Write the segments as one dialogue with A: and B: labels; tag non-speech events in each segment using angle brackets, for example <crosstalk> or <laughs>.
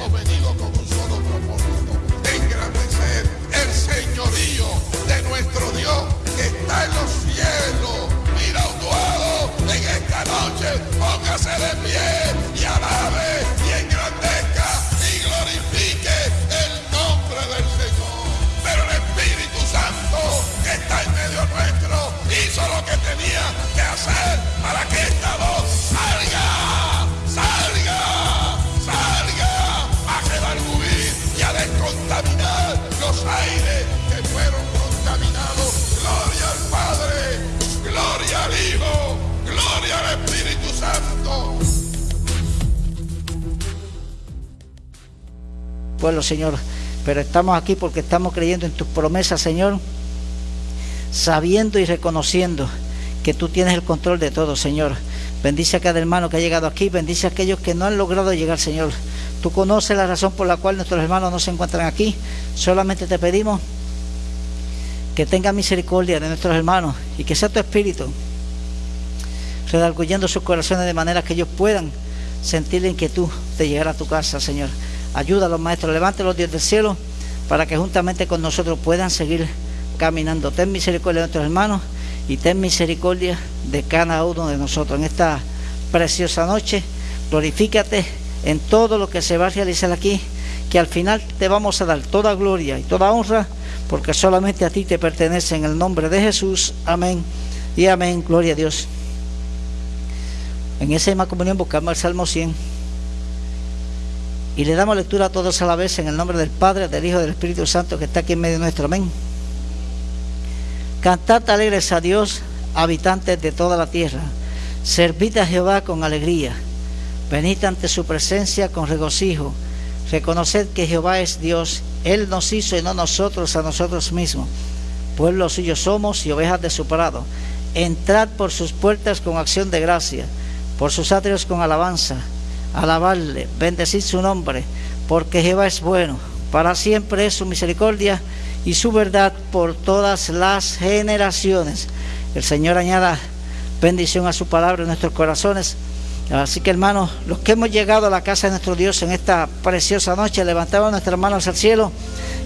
A: hemos venido con un solo propósito, engrandecer el señorío de nuestro Dios que está en los cielos. Mira un en esta noche, póngase de pie y alabe y engrandezca y glorifique el nombre del Señor. Pero el Espíritu Santo que está en medio nuestro hizo lo que tenía que hacer para que esta voz
B: Bueno, Señor, pero estamos aquí porque estamos creyendo en tus promesas, Señor, sabiendo y reconociendo que tú tienes el control de todo, Señor. Bendice a cada hermano que ha llegado aquí, bendice a aquellos que no han logrado llegar, Señor. Tú conoces la razón por la cual nuestros hermanos no se encuentran aquí. Solamente te pedimos que tenga misericordia de nuestros hermanos y que sea tu espíritu redarguyendo sus corazones de manera que ellos puedan sentir la inquietud de llegar a tu casa, Señor. Ayuda a los maestros, levante los dios del cielo para que juntamente con nosotros puedan seguir caminando. Ten misericordia de nuestros hermanos y ten misericordia de cada uno de nosotros en esta preciosa noche. Glorifícate en todo lo que se va a realizar aquí, que al final te vamos a dar toda gloria y toda honra, porque solamente a ti te pertenece en el nombre de Jesús. Amén y amén. Gloria a Dios. En esa misma comunión buscamos el Salmo 100 y le damos lectura a todos a la vez en el nombre del Padre, del Hijo y del Espíritu Santo que está aquí en medio nuestro. Amén. Cantad alegres a Dios, habitantes de toda la tierra. Servid a Jehová con alegría Venid ante su presencia con regocijo. Reconoced que Jehová es Dios. Él nos hizo y no nosotros a nosotros mismos. Pueblo suyo somos y ovejas de su prado. Entrad por sus puertas con acción de gracia, por sus atrios con alabanza. Alabarle, bendecid su nombre, porque Jehová es bueno. Para siempre es su misericordia y su verdad por todas las generaciones. El Señor añada bendición a su palabra en nuestros corazones Así que hermanos, los que hemos llegado a la casa de nuestro Dios en esta preciosa noche, levantamos nuestras manos al cielo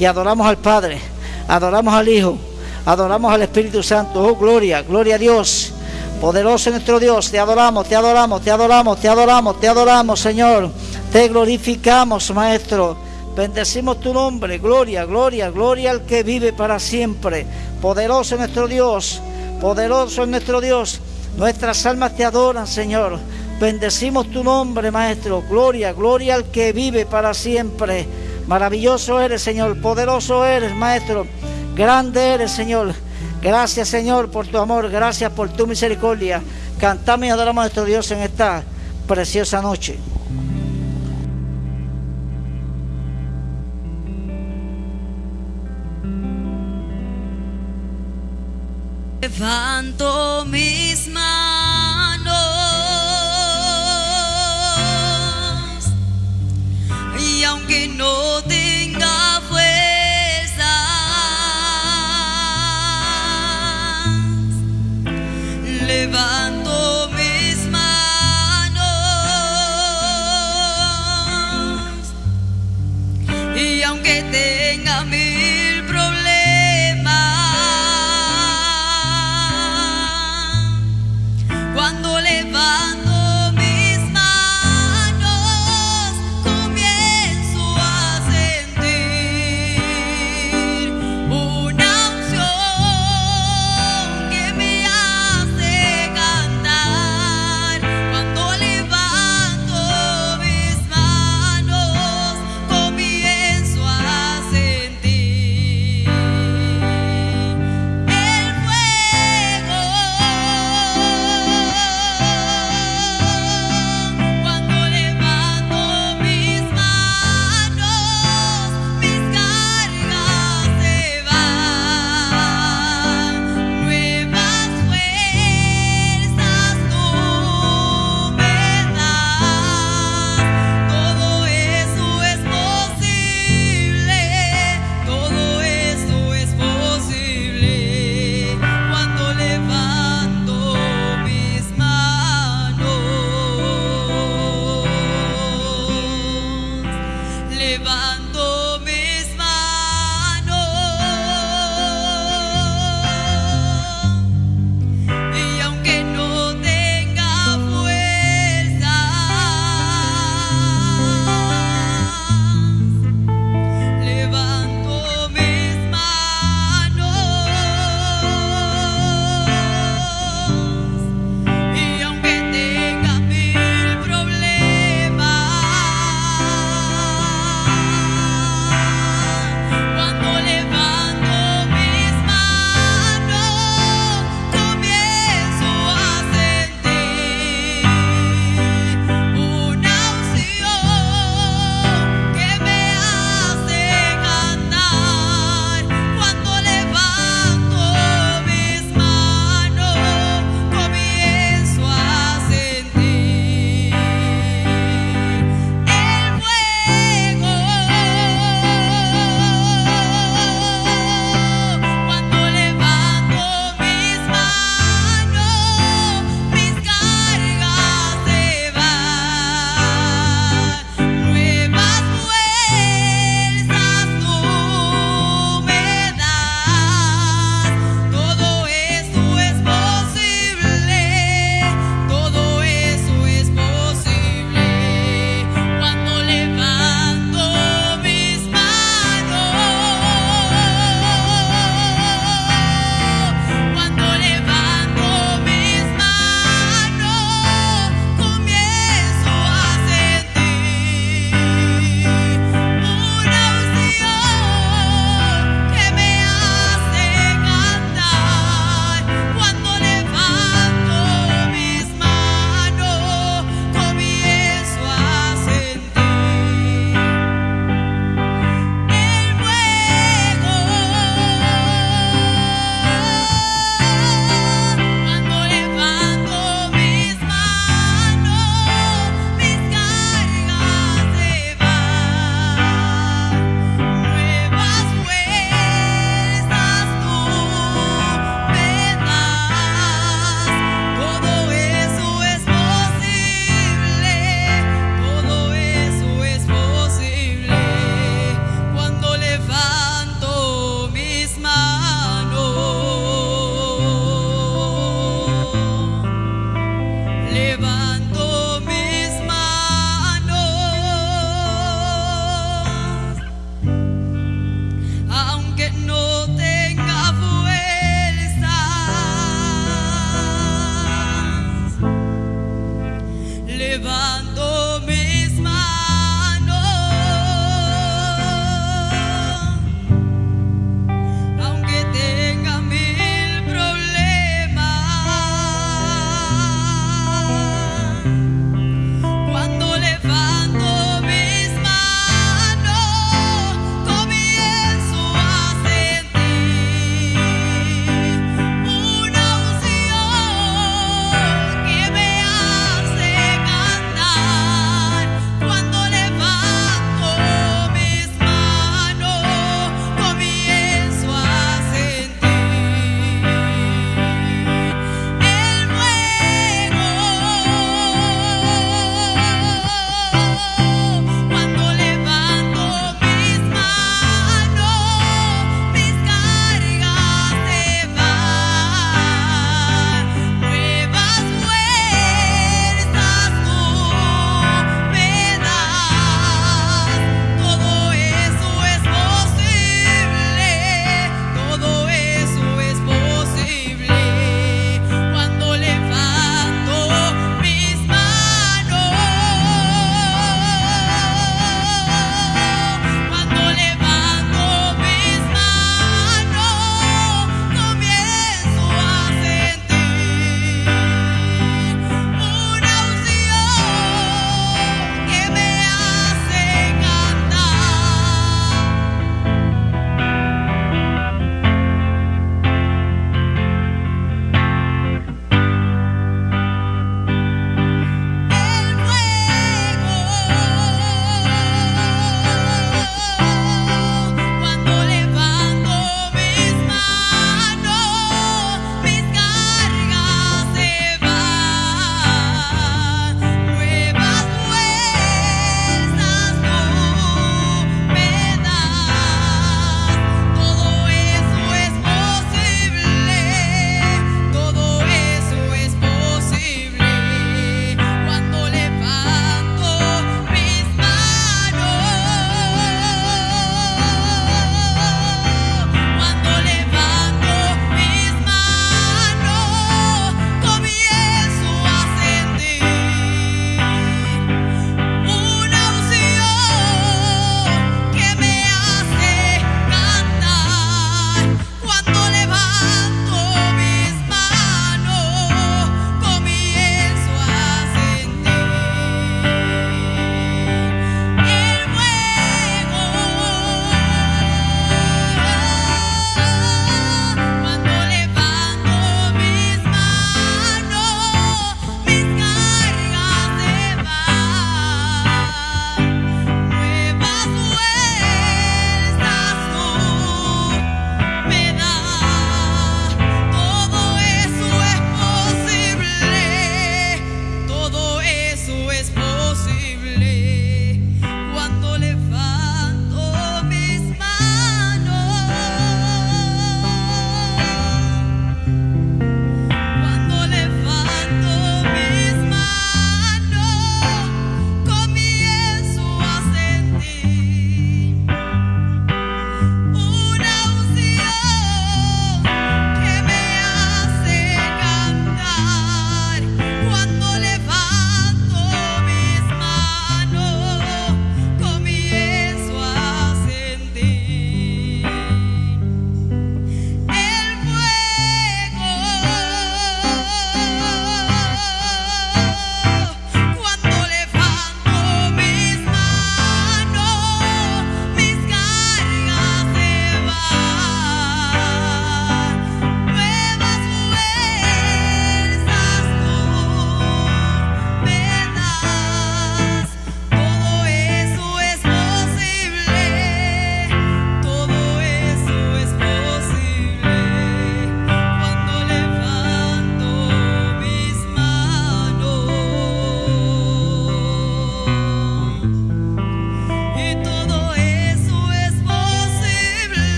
B: y adoramos al Padre, adoramos al Hijo, adoramos al Espíritu Santo. Oh, gloria, gloria a Dios. Poderoso nuestro Dios, te adoramos, te adoramos, te adoramos, te adoramos, te adoramos, Señor. Te glorificamos, Maestro. Bendecimos tu nombre, gloria, gloria, gloria al que vive para siempre. Poderoso nuestro Dios, poderoso es nuestro Dios. Nuestras almas te adoran, Señor. Bendecimos tu nombre, Maestro. Gloria, gloria al que vive para siempre. Maravilloso eres, Señor. Poderoso eres, Maestro. Grande eres, Señor. Gracias, Señor, por tu amor. Gracias por tu misericordia. Cantamos y adoramos a nuestro Dios en esta preciosa noche.
C: Levanto mis manos. Levanto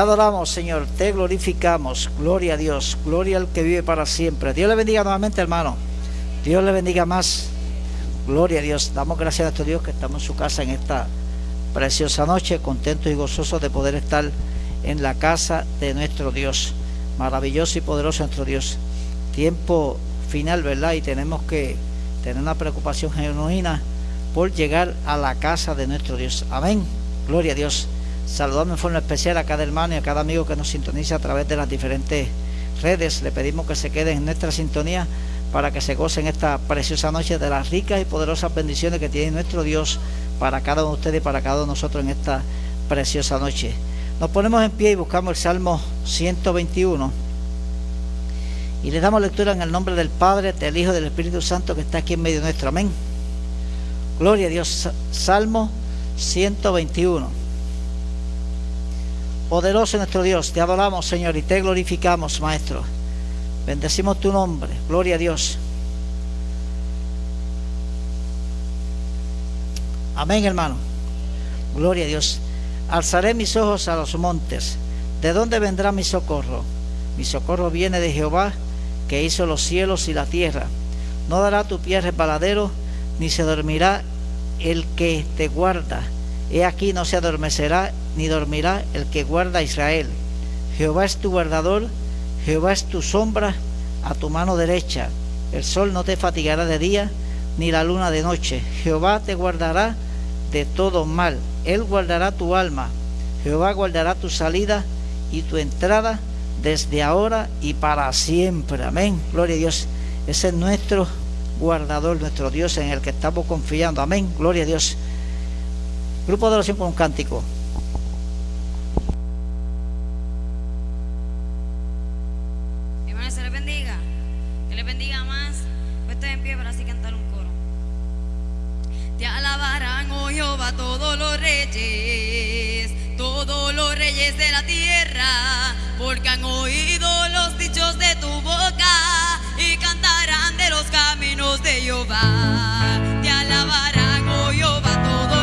B: adoramos, Señor, te glorificamos. Gloria a Dios, gloria al que vive para siempre. Dios le bendiga nuevamente, hermano. Dios le bendiga más. Gloria a Dios. Damos gracias a nuestro Dios que estamos en su casa en esta preciosa noche, contentos y gozosos de poder estar en la casa de nuestro Dios. Maravilloso y poderoso nuestro Dios. Tiempo final, ¿verdad? Y tenemos que tener una preocupación genuina por llegar a la casa de nuestro Dios. Amén. Gloria a Dios. Saludamos en forma especial a cada hermano y a cada amigo que nos sintoniza a través de las diferentes redes. Le pedimos que se queden en nuestra sintonía para que se gocen esta preciosa noche de las ricas y poderosas bendiciones que tiene nuestro Dios para cada uno de ustedes y para cada uno de nosotros en esta preciosa noche. Nos ponemos en pie y buscamos el Salmo 121 y le damos lectura en el nombre del Padre, del Hijo y del Espíritu Santo que está aquí en medio nuestro. Amén. Gloria a Dios. Salmo 121. Poderoso nuestro Dios, te adoramos Señor y te glorificamos Maestro. Bendecimos tu nombre. Gloria a Dios. Amén, hermano. Gloria a Dios. Alzaré mis ojos a los montes. ¿De dónde vendrá mi socorro? Mi socorro viene de Jehová, que hizo los cielos y la tierra. No dará tu pie resbaladero, ni se dormirá el que te guarda. He aquí no se adormecerá, ni dormirá el que guarda a Israel. Jehová es tu guardador, Jehová es tu sombra a tu mano derecha. El sol no te fatigará de día, ni la luna de noche. Jehová te guardará de todo mal. Él guardará tu alma. Jehová guardará tu salida y tu entrada desde ahora y para siempre. Amén. Gloria a Dios. Ese es nuestro guardador, nuestro Dios en el que estamos confiando. Amén. Gloria a Dios. Grupo de oración con un cántico.
C: Hermano, se le bendiga. Que le bendiga más. Puesto en pie para así cantar un coro. Te alabarán, oh Jehová, todos los reyes, todos los reyes de la tierra, porque han oído los dichos de tu boca y cantarán de los caminos de Jehová. Te alabarán, oh Jehová, todos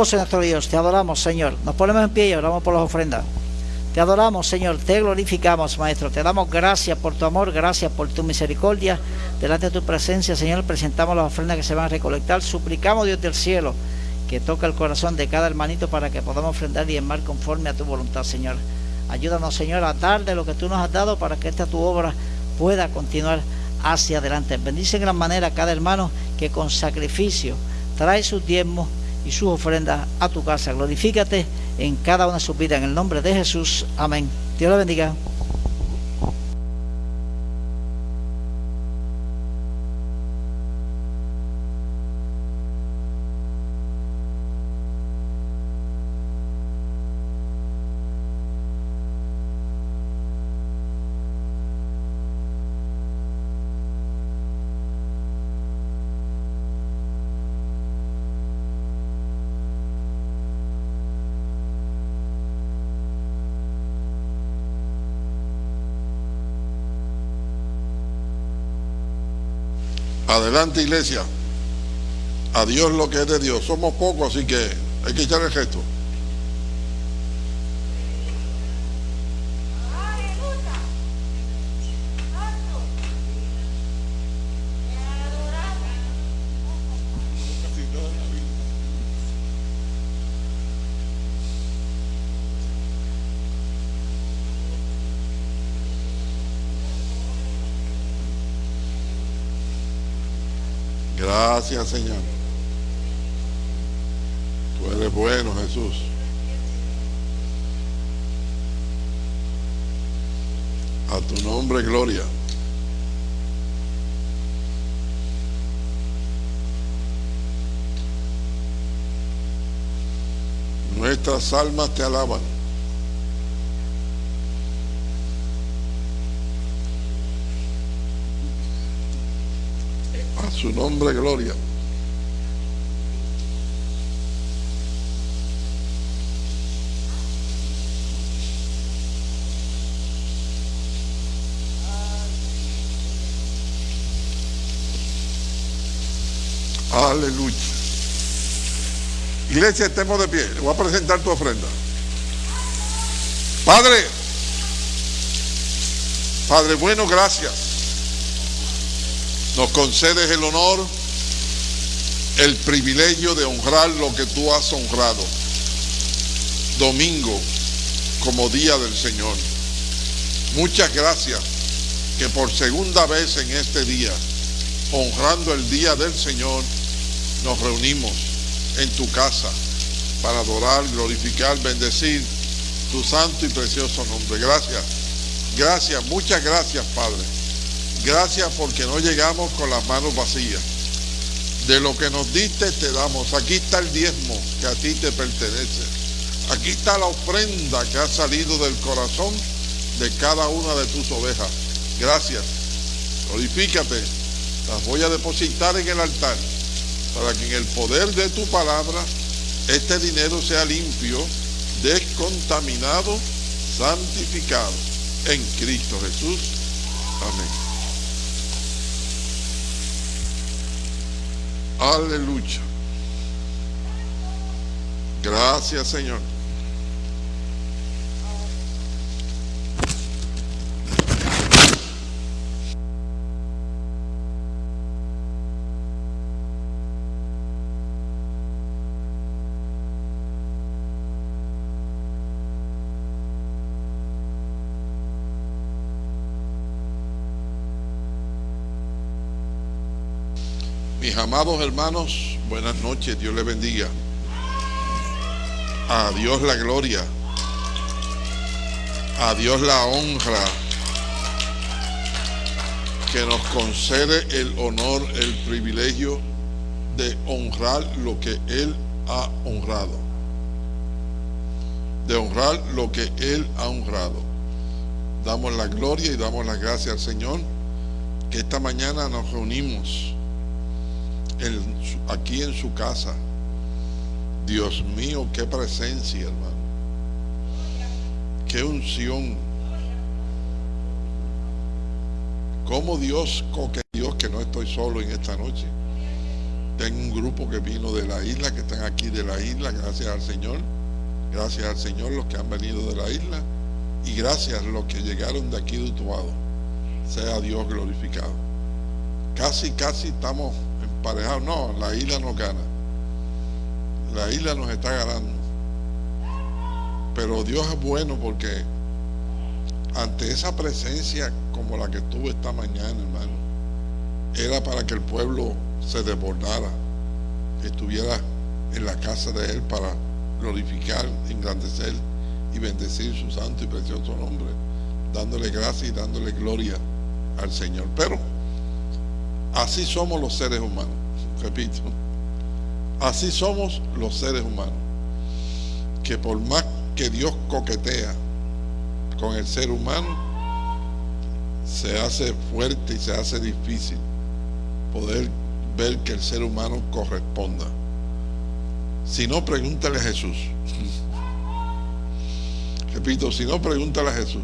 B: Poderoso nuestro Dios, te adoramos, Señor. Nos ponemos en pie y oramos por las ofrendas. Te adoramos, Señor, te glorificamos, Maestro. Te damos gracias por tu amor, gracias por tu misericordia. Delante de tu presencia, Señor, presentamos las ofrendas que se van a recolectar. Suplicamos, Dios del cielo, que toque el corazón de cada hermanito para que podamos ofrendar y enmar conforme a tu voluntad, Señor. Ayúdanos, Señor, a dar de lo que tú nos has dado para que esta tu obra pueda continuar hacia adelante. Bendice en gran manera a cada hermano que con sacrificio trae sus diezmos y sus ofrendas a tu casa. Glorifícate en cada una de sus vidas. En el nombre de Jesús. Amén. Dios le bendiga.
A: Adelante, iglesia. A Dios lo que es de Dios. Somos pocos, así que hay que echar el gesto. Gracias, Señor. Tú eres bueno, Jesús. A tu nombre, gloria. Nuestras almas te alaban. A su nombre, gloria. Aleluya. Iglesia, estemos de pie. Le voy a presentar tu ofrenda. Padre, Padre bueno, gracias. Nos concedes el honor, el privilegio de honrar lo que tú has honrado. Domingo como día del Señor. Muchas gracias que por segunda vez en este día, honrando el día del Señor, nos reunimos en tu casa para adorar, glorificar, bendecir tu santo y precioso nombre. Gracias, gracias, muchas gracias Padre. Gracias porque no llegamos con las manos vacías. De lo que nos diste te damos. Aquí está el diezmo que a ti te pertenece. Aquí está la ofrenda que ha salido del corazón de cada una de tus ovejas. Gracias. Glorifícate. Las voy a depositar en el altar para que en el poder de tu palabra este dinero sea limpio, descontaminado, santificado en Cristo Jesús. Amén. Aleluya. Gracias Señor. Mis amados hermanos, buenas noches, Dios les bendiga. A Dios la gloria, a Dios la honra, que nos concede el honor, el privilegio de honrar lo que Él ha honrado. De honrar lo que Él ha honrado. Damos la gloria y damos las gracias al Señor que esta mañana nos reunimos aquí en su casa. Dios mío, qué presencia, hermano. Qué unción. Como Dios, que Dios que no estoy solo en esta noche. tengo un grupo que vino de la isla, que están aquí de la isla, gracias al Señor. Gracias al Señor los que han venido de la isla y gracias los que llegaron de aquí de Utuado. Sea Dios glorificado. Casi, casi estamos emparejados. No, la isla nos gana. La isla nos está ganando. Pero Dios es bueno porque ante esa presencia como la que tuvo esta mañana, hermano, era para que el pueblo se desbordara, estuviera en la casa de Él para glorificar, engrandecer y bendecir su santo y precioso nombre, dándole gracia y dándole gloria al Señor. Pero así somos los seres humanos, repito, así somos los seres humanos, que por más que Dios coquetea con el ser humano, se hace fuerte y se hace difícil poder ver que el ser humano corresponda. Si no, pregúntale a Jesús. <laughs> Repito, si no, pregúntale a Jesús.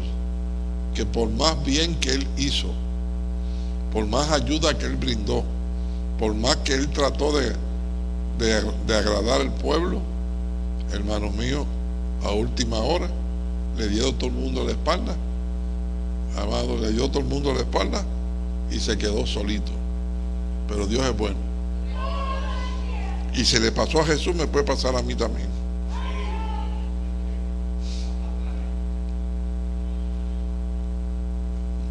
A: Que por más bien que Él hizo, por más ayuda que Él brindó, por más que Él trató de, de, agradar al pueblo, hermanos míos, a última hora, le dio todo el mundo la espalda. Amado, le dio todo el mundo la espalda y se quedó solito. Pero Dios es bueno. Y si le pasó a Jesús, me puede pasar a mí también.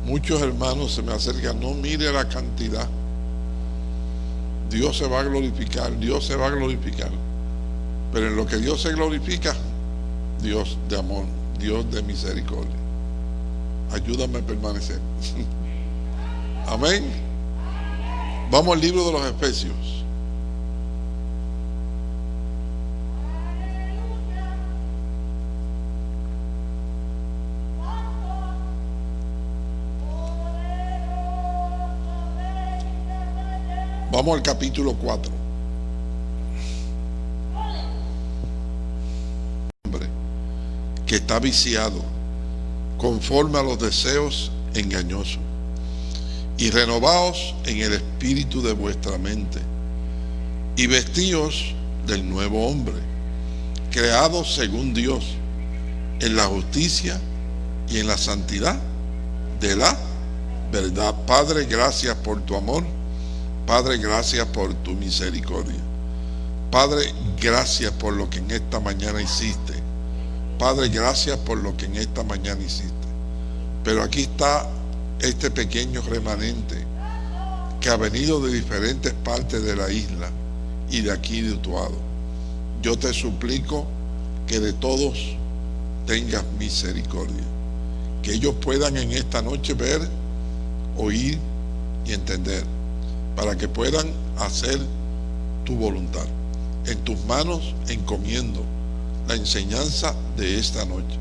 A: Muchos hermanos se me acercan, no mire la cantidad. Dios se va a glorificar, Dios se va a glorificar. Pero en lo que Dios se glorifica, Dios de amor, Dios de misericordia. Ayúdame a permanecer. <laughs> Amén. Vamos al libro de los Efesios. Vamos al capítulo 4. Hombre que está viciado conforme a los deseos engañosos y renovaos en el espíritu de vuestra mente y vestíos del nuevo hombre, creado según Dios, en la justicia y en la santidad de la verdad. Padre, gracias por tu amor. Padre, gracias por tu misericordia. Padre, gracias por lo que en esta mañana hiciste. Padre, gracias por lo que en esta mañana hiciste. Pero aquí está este pequeño remanente que ha venido de diferentes partes de la isla y de aquí de Utuado. Yo te suplico que de todos tengas misericordia. Que ellos puedan en esta noche ver, oír y entender para que puedan hacer tu voluntad. En tus manos encomiendo la enseñanza de esta noche.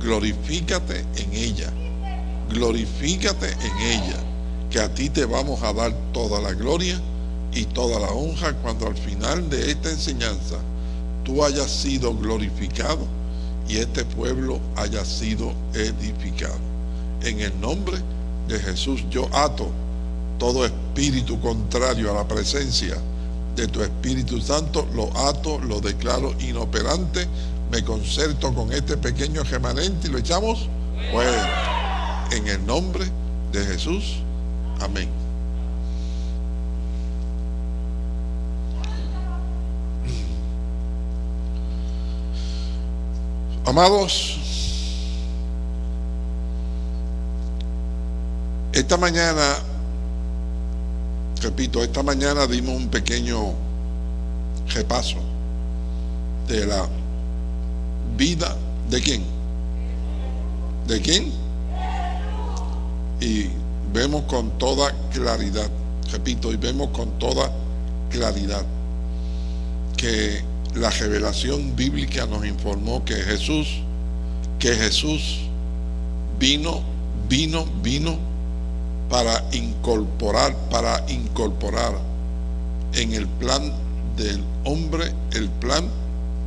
A: Glorifícate en ella. Glorifícate en ella, que a ti te vamos a dar toda la gloria y toda la honra cuando al final de esta enseñanza tú hayas sido glorificado y este pueblo haya sido edificado. En el nombre de Jesús yo ato todo espíritu contrario a la presencia de tu Espíritu Santo, lo ato, lo declaro inoperante, me concerto con este pequeño remanente y lo echamos fuera. En el nombre de Jesús. Amén. Amados, esta mañana repito, esta mañana dimos un pequeño repaso de la vida de quién. ¿De quién? Y vemos con toda claridad, repito, y vemos con toda claridad que la revelación bíblica nos informó que Jesús, que Jesús vino, vino, vino para incorporar, para incorporar en el plan del hombre el plan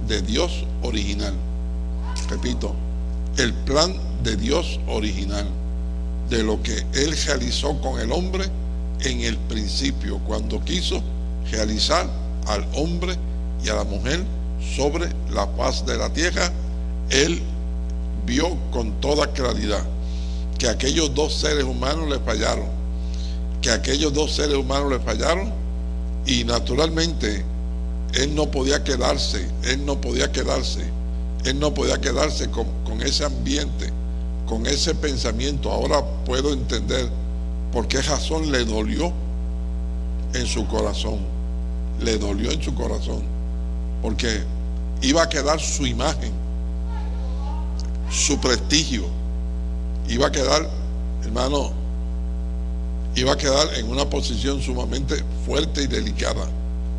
A: de Dios original. Repito, el plan de Dios original, de lo que Él realizó con el hombre en el principio, cuando quiso realizar al hombre y a la mujer sobre la faz de la tierra, él vio con toda claridad que aquellos dos seres humanos le fallaron, que aquellos dos seres humanos le fallaron y naturalmente él no podía quedarse, él no podía quedarse, él no podía quedarse con, ese ambiente, con ese pensamiento. Ahora puedo entender por qué razón le dolió en su corazón, le dolió en su corazón, porque iba a quedar su imagen, su prestigio, iba a quedar, hermano, iba a quedar en una posición sumamente fuerte y delicada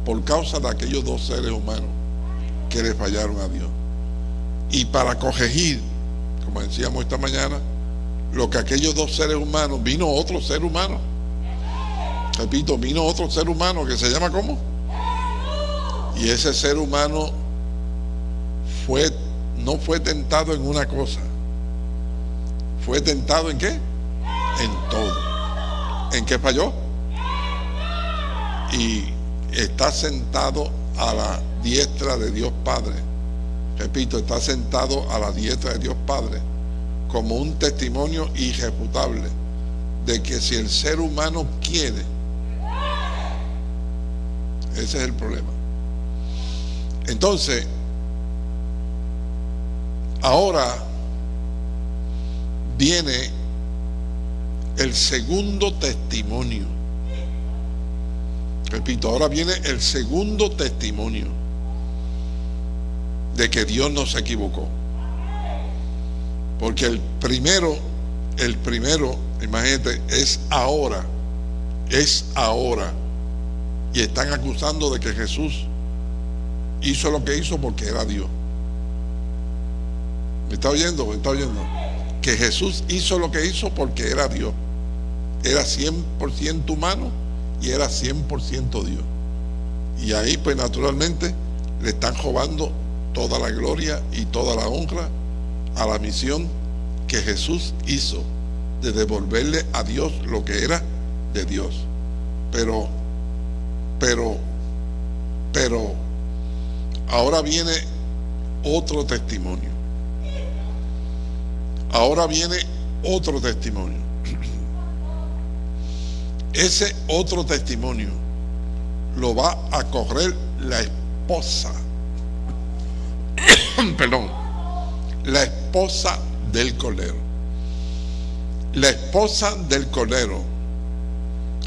A: por causa de aquellos dos seres humanos que le fallaron a Dios. Y para corregir, como decíamos esta mañana, lo que aquellos dos seres humanos, vino otro ser humano. Repito, vino otro ser humano que se llama ¿cómo? Y ese ser humano fue, no fue tentado en una cosa. ¿Fue tentado en qué? En todo. ¿En qué falló? Y está sentado a la diestra de Dios Padre. Repito, está sentado a la diestra de Dios Padre como un testimonio irrefutable de que si el ser humano quiere, ese es el problema. Entonces, ahora viene el segundo testimonio. Repito, ahora viene el segundo testimonio de que Dios no se equivocó. Porque el primero, el primero, imagínate, es ahora, es ahora. Y están acusando de que Jesús hizo lo que hizo porque era Dios. ¿Me está oyendo? ¿Me está oyendo? Que Jesús hizo lo que hizo porque era Dios. Era 100% humano y era 100% Dios. Y ahí pues naturalmente le están robando toda la gloria y toda la honra a la misión que Jesús hizo de devolverle a Dios lo que era de Dios. Pero, pero, pero, ahora viene otro testimonio. Ahora viene otro testimonio. Ese otro testimonio lo va a correr la esposa. <coughs> Perdón. La esposa del colero. La esposa del colero.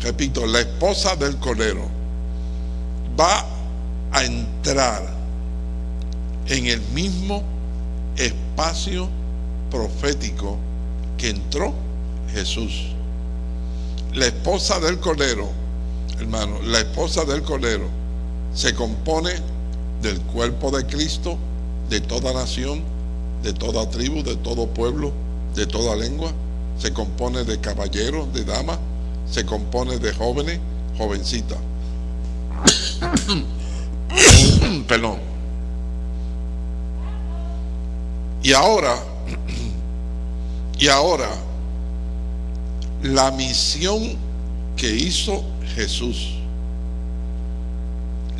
A: Repito, la esposa del colero va a entrar en el mismo espacio profético que entró Jesús. La esposa del Cordero, hermano, la esposa del Cordero se compone del cuerpo de Cristo, de toda nación, de toda tribu, de todo pueblo, de toda lengua. Se compone de caballeros, de damas, se compone de jóvenes, jovencitas. <coughs> Perdón. Y ahora y ahora, la misión que hizo Jesús,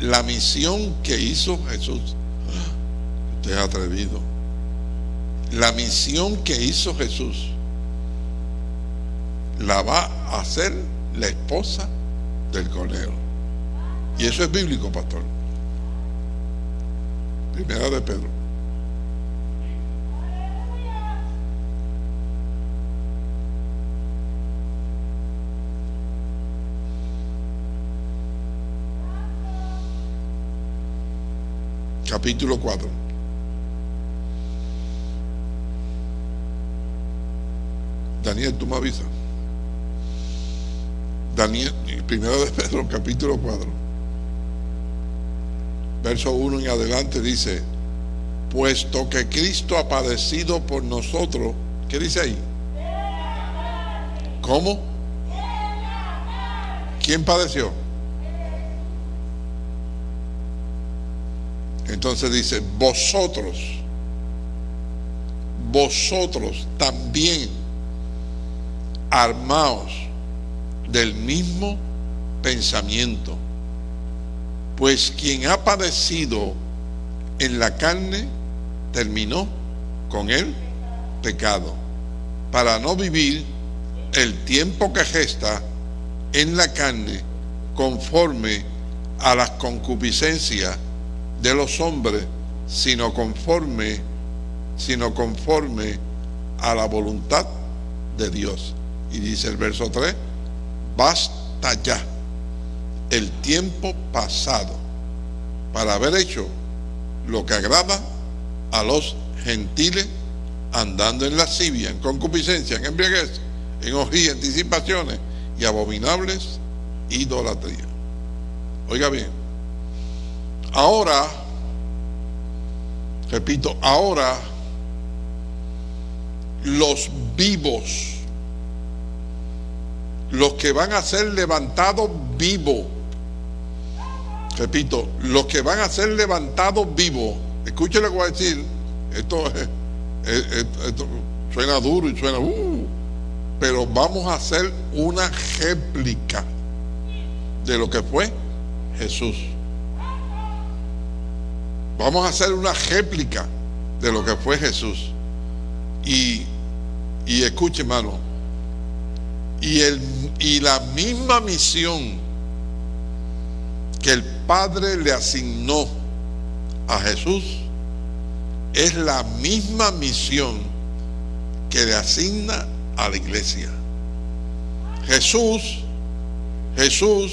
A: la misión que hizo Jesús, usted es atrevido, la misión que hizo Jesús, la va a hacer la esposa del Cordero. Y eso es bíblico, pastor. Primera de Pedro. Capítulo 4. Daniel, tú me avisas. Daniel, primero de Pedro, capítulo 4. Verso 1 en adelante dice, puesto que Cristo ha padecido por nosotros, ¿qué dice ahí? ¿Cómo? ¿Quién padeció? Entonces dice, vosotros, vosotros también armaos del mismo pensamiento. Pues quien ha padecido en la carne terminó con el pecado, para no vivir el tiempo que gesta en la carne conforme a las concupiscencias de los hombres, sino conforme, sino conforme a la voluntad de Dios. Y dice el verso 3, basta ya el tiempo pasado para haber hecho lo que agrada a los gentiles andando en lascivia, en concupiscencia, en embriaguez, en orgía, anticipaciones y abominables idolatría. Oiga bien, ahora, repito, ahora los vivos, los que van a ser levantados vivos, repito, los que van a ser levantados vivos, escuchen lo que voy a decir, esto, esto suena duro y suena, uh, pero vamos a hacer una réplica de lo que fue Jesús. Vamos a hacer una réplica de lo que fue Jesús. Y, y escuche, hermano, y, el, y la misma misión que el Padre le asignó a Jesús es la misma misión que le asigna a la iglesia. Jesús, Jesús,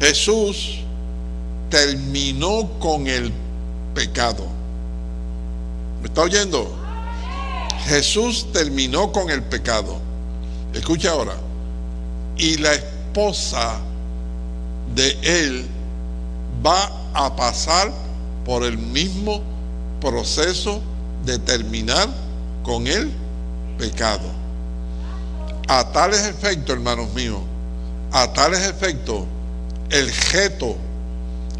A: Jesús terminó con el pecado. ¿Me está oyendo? Jesús terminó con el pecado. Escucha ahora. Y la esposa de él va a pasar por el mismo proceso de terminar con el pecado. A tales efectos, hermanos míos, a tales efectos, el geto,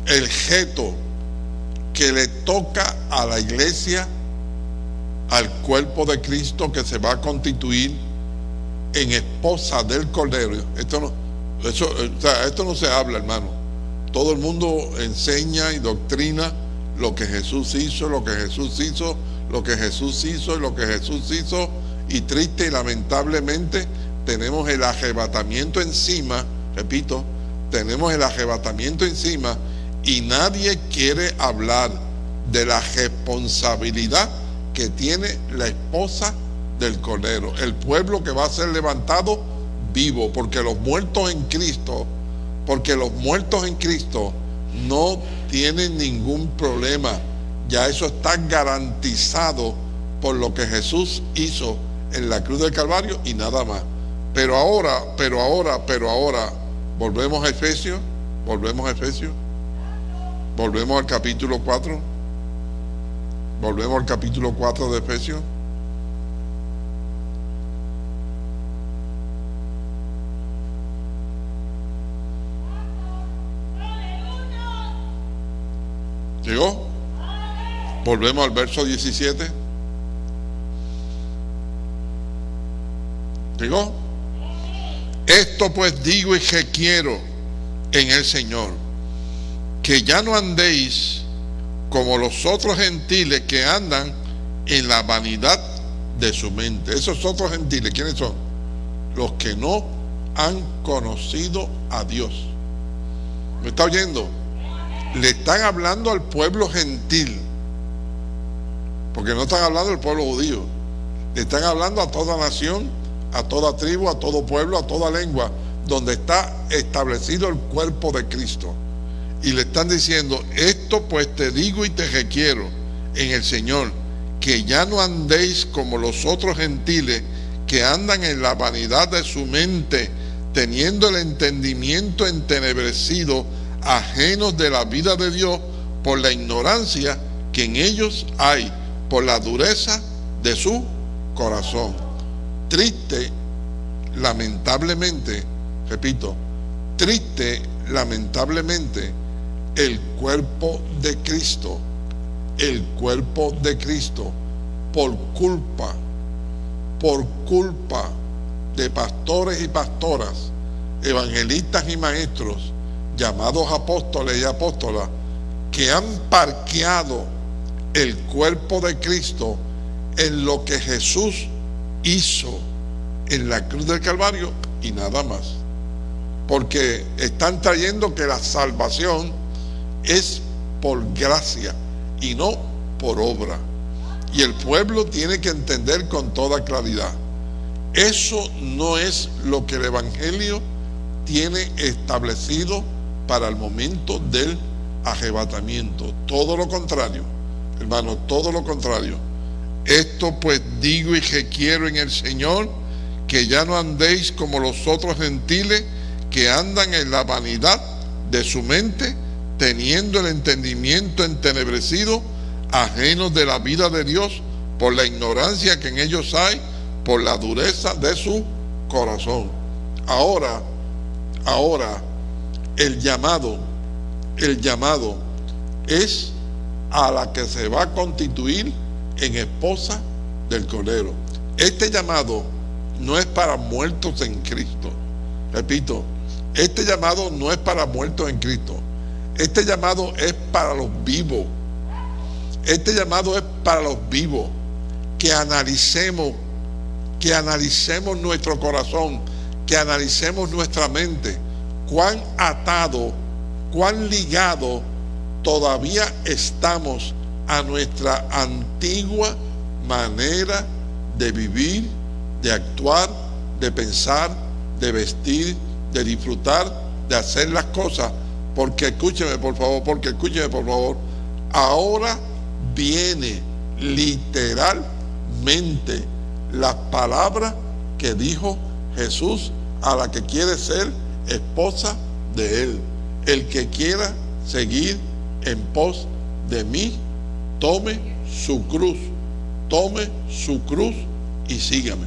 A: el geto que le toca a la iglesia, al cuerpo de Cristo que se va a constituir en esposa del Cordero. Esto no, eso, esto no se habla, hermano. Todo el mundo enseña y doctrina lo que Jesús hizo, lo que Jesús hizo, lo que Jesús hizo y lo que Jesús hizo. Y triste y lamentablemente tenemos el arrebatamiento encima, repito, tenemos el arrebatamiento encima y nadie quiere hablar de la responsabilidad que tiene la esposa del Cordero, el pueblo que va a ser levantado vivo, porque los muertos en Cristo, porque los muertos en Cristo no tienen ningún problema. Ya eso está garantizado por lo que Jesús hizo en la cruz del Calvario y nada más. Pero ahora, pero ahora, pero ahora, volvemos a Efesios, volvemos a Efesios, volvemos al capítulo 4, volvemos al capítulo 4 de Efesios. ¿Llegó? Volvemos al verso 17. ¿Llegó? Esto pues digo y que quiero en el Señor, que ya no andéis como los otros gentiles que andan en la vanidad de su mente. Esos otros gentiles, ¿quiénes son? Los que no han conocido a Dios. ¿Me está oyendo? le están hablando al pueblo gentil, porque no están hablando al pueblo judío, le están hablando a toda nación, a toda tribu, a todo pueblo, a toda lengua, donde está establecido el cuerpo de Cristo. Y le están diciendo, esto pues te digo y te requiero en el Señor, que ya no andéis como los otros gentiles que andan en la vanidad de su mente, teniendo el entendimiento entenebrecido, ajenos de la vida de Dios por la ignorancia que en ellos hay, por la dureza de su corazón. Triste, lamentablemente, repito, triste, lamentablemente, el cuerpo de Cristo, el cuerpo de Cristo, por culpa, por culpa de pastores y pastoras, evangelistas y maestros, llamados apóstoles y apóstolas, que han parqueado el cuerpo de Cristo en lo que Jesús hizo en la cruz del Calvario y nada más. Porque están trayendo que la salvación es por gracia y no por obra. Y el pueblo tiene que entender con toda claridad. Eso no es lo que el Evangelio tiene establecido para el momento del arrebatamiento. Todo lo contrario, hermano, todo lo contrario. Esto pues digo y que quiero en el Señor, que ya no andéis como los otros gentiles que andan en la vanidad de su mente, teniendo el entendimiento entenebrecido, ajenos de la vida de Dios, por la ignorancia que en ellos hay, por la dureza de su corazón. Ahora, ahora, el llamado, el llamado es a la que se va a constituir en esposa del Cordero. Este llamado no es para muertos en Cristo. Repito, este llamado no es para muertos en Cristo. Este llamado es para los vivos. Este llamado es para los vivos. Que analicemos, que analicemos nuestro corazón, que analicemos nuestra mente. Cuán atado, cuán ligado todavía estamos a nuestra antigua manera de vivir, de actuar, de pensar, de vestir, de disfrutar, de hacer las cosas. Porque escúcheme por favor, porque escúcheme por favor, ahora viene literalmente las palabras que dijo Jesús a la que quiere ser esposa de él. El que quiera seguir en pos de mí, tome su cruz, tome su cruz y sígame.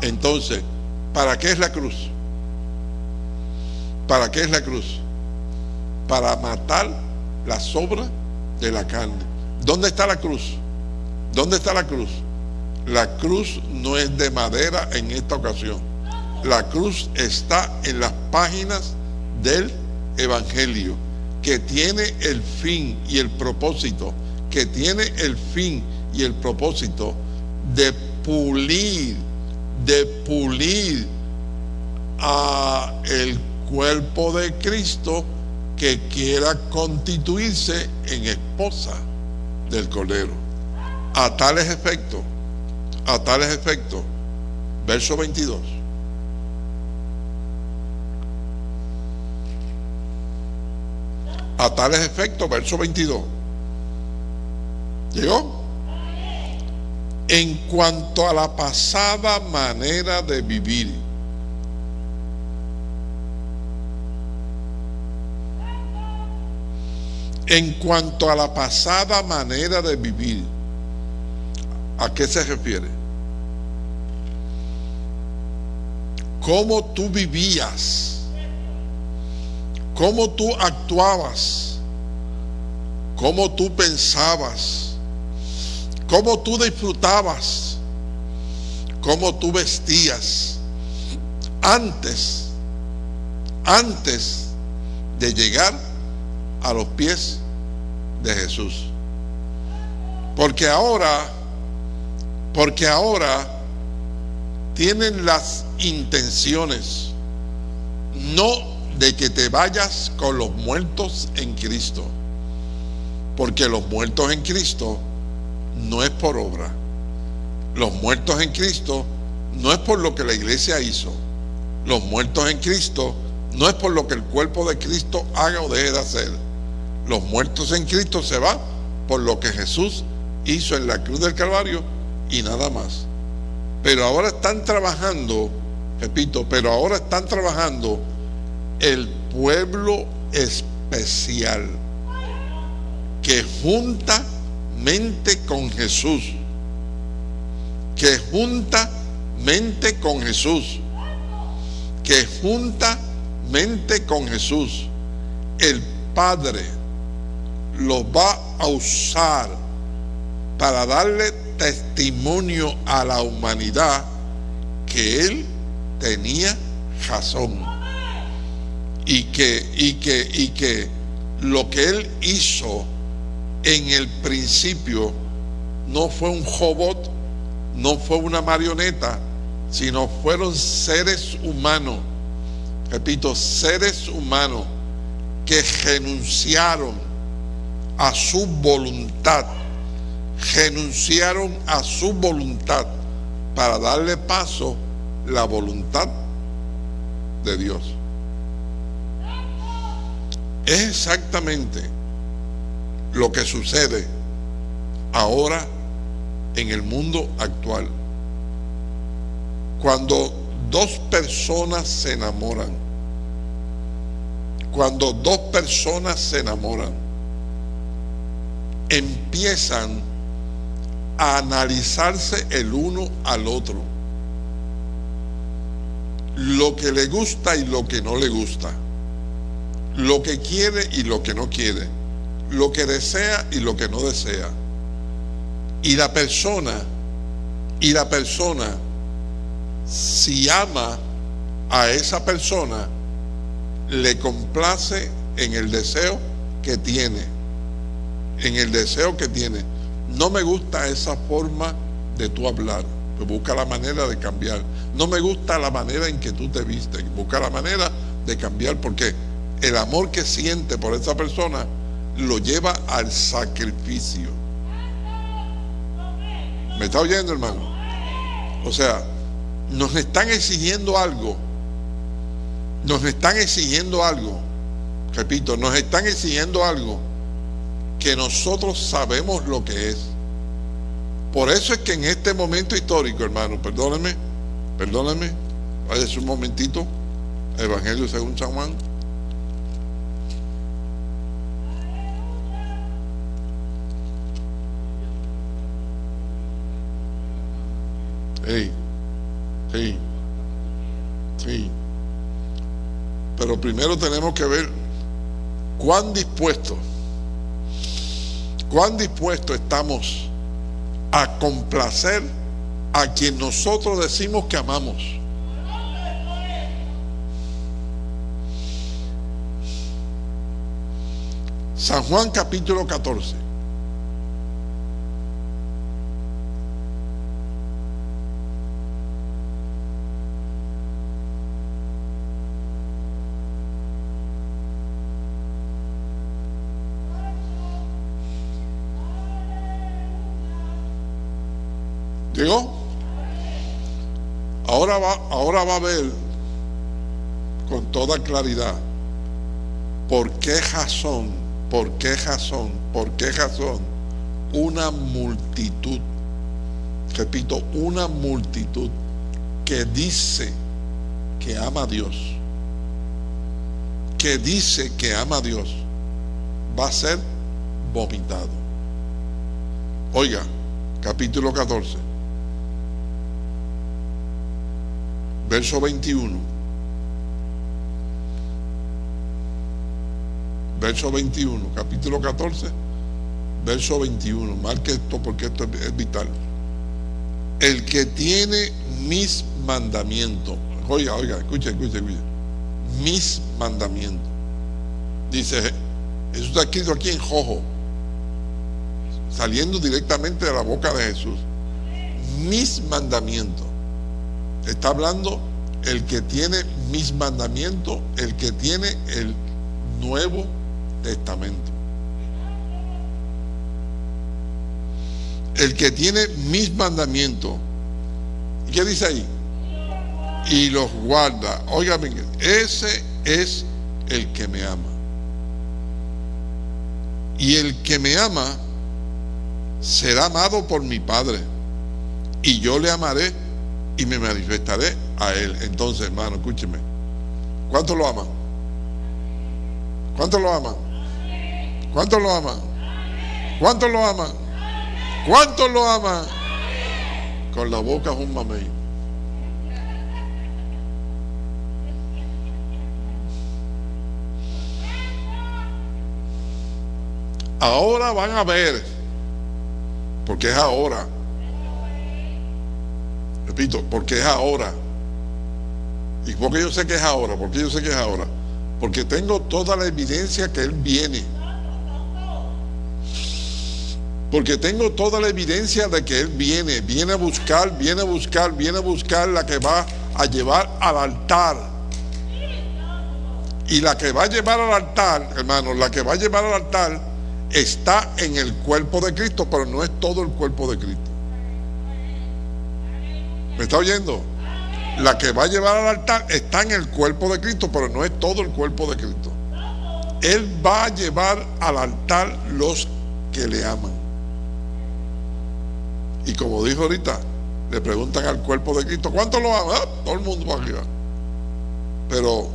A: Entonces, ¿para qué es la cruz? ¿Para qué es la cruz? Para matar la sobra de la carne. ¿Dónde está la cruz? ¿Dónde está la cruz? La cruz no es de madera en esta ocasión. La cruz está en las páginas del Evangelio, que tiene el fin y el propósito, que tiene el fin y el propósito de pulir, de pulir a el cuerpo de Cristo que quiera constituirse en esposa del Cordero. A tales efectos, a tales efectos, verso 22. A tales efectos, verso 22. ¿Llegó? En cuanto a la pasada manera de vivir, en cuanto a la pasada manera de vivir, ¿a qué se refiere? ¿Cómo tú vivías? ¿Cómo tú actuabas? ¿Cómo tú pensabas? ¿Cómo tú disfrutabas? ¿Cómo tú vestías? Antes, antes de llegar a los pies de Jesús. Porque ahora, porque ahora tienen las intenciones no de que te vayas con los muertos en Cristo. Porque los muertos en Cristo no es por obra. Los muertos en Cristo no es por lo que la iglesia hizo. Los muertos en Cristo no es por lo que el cuerpo de Cristo haga o deje de hacer los muertos en Cristo se van por lo que Jesús hizo en la cruz del Calvario y nada más. Pero ahora están trabajando, repito, pero ahora están trabajando el pueblo especial que junta mente con Jesús, que junta mente con Jesús, que junta mente con Jesús. El Padre los va a usar para darle testimonio a la humanidad que él tenía razón. Y que, y que, y que lo que él hizo en el principio no fue un robot, no fue una marioneta, sino fueron seres humanos, repito, seres humanos que renunciaron a su voluntad, renunciaron a su voluntad para darle paso la voluntad de Dios. Es exactamente lo que sucede ahora en el mundo actual. Cuando dos personas se enamoran, cuando dos personas se enamoran, empiezan a analizarse el uno al otro. Lo que le gusta y lo que no le gusta. Lo que quiere y lo que no quiere. Lo que desea y lo que no desea. Y la persona, y la persona, si ama a esa persona, le complace en el deseo que tiene. En el deseo que tiene no me gusta esa forma de tú hablar. Pues busca la manera de cambiar. No me gusta la manera en que tú te vistes. Busca la manera de cambiar porque el amor que siente por esa persona lo lleva al sacrificio. ¿Me está oyendo, hermano? O sea, nos están exigiendo algo. Nos están exigiendo algo. Repito, nos están exigiendo algo que nosotros sabemos lo que es. Por eso es que en este momento histórico, hermano, perdónenme, perdónenme, váyase un momentito, Evangelio según San Juan. Sí, sí, sí. Pero primero tenemos que ver cuán dispuestos cuán dispuestos estamos a complacer a quien nosotros decimos que amamos. San Juan capítulo 14. ¿Llegó? Ahora va, ahora va a ver con toda claridad por qué razón, por qué razón, por qué razón una multitud, repito, una multitud que dice que ama a Dios, que dice que ama a Dios, va a ser vomitado. Oiga, capítulo 14. Verso 21. Verso 21, capítulo 14, verso 21. Marque esto porque esto es vital. El que tiene mis mandamientos. Oiga, oiga, escuche, escuche, escuche. Mis mandamientos. Dice, eso está escrito aquí en Jojo. Saliendo directamente de la boca de Jesús. Mis mandamientos Está hablando el que tiene mis mandamientos, el que tiene el Nuevo Testamento. El que tiene mis mandamientos. ¿Y qué dice ahí? Y los guarda. Óigame, ese es el que me ama. Y el que me ama será amado por mi Padre. Y yo le amaré y me manifestaré a Él. Entonces, hermano, escúcheme. ¿Cuánto lo aman? ¿Cuánto lo aman? ¿Cuánto lo aman? ¿Cuánto lo aman? ¿Cuánto lo aman? Con la boca es un mamey. Ahora van a ver, porque es ahora Repito, porque es ahora. ¿Y porque yo sé que es ahora? Porque yo sé que es ahora. Porque tengo toda la evidencia que Él viene. Porque tengo toda la evidencia de que Él viene, viene a buscar, viene a buscar, viene a buscar la que va a llevar al altar. Y la que va a llevar al altar, hermano, la que va a llevar al altar está en el cuerpo de Cristo, pero no es todo el cuerpo de Cristo. ¿Me está oyendo? La que va a llevar al altar está en el cuerpo de Cristo, pero no es todo el cuerpo de Cristo. Él va a llevar al altar los que le aman. Y como dijo ahorita, le preguntan al cuerpo de Cristo, ¿cuánto lo ama? Ah, todo el mundo va arriba. Pero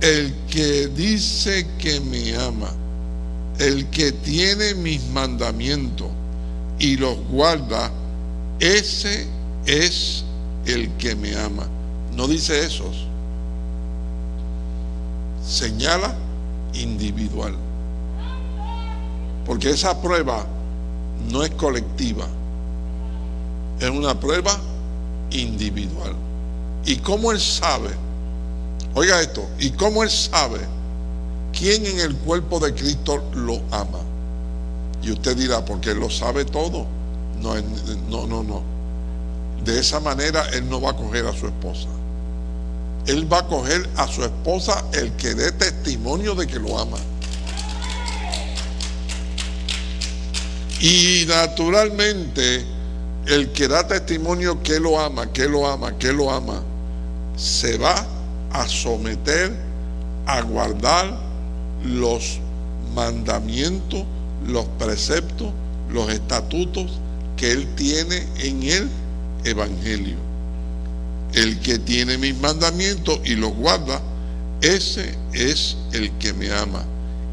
A: el que dice que me ama, el que tiene mis mandamientos y los guarda, ese es el que me ama. No dice esos. Señala individual. Porque esa prueba no es colectiva. Es una prueba individual. ¿Y cómo él sabe? Oiga esto. ¿Y cómo él sabe quién en el cuerpo de Cristo lo ama? Y usted dirá, porque él lo sabe todo. No, no, no, no. De esa manera él no va a coger a su esposa. Él va a coger a su esposa el que dé testimonio de que lo ama. Y naturalmente el que da testimonio que lo ama, que lo ama, que lo ama, se va a someter a guardar los mandamientos, los preceptos, los estatutos que él tiene en él evangelio. El que tiene mis mandamientos y los guarda, ese es el que me ama.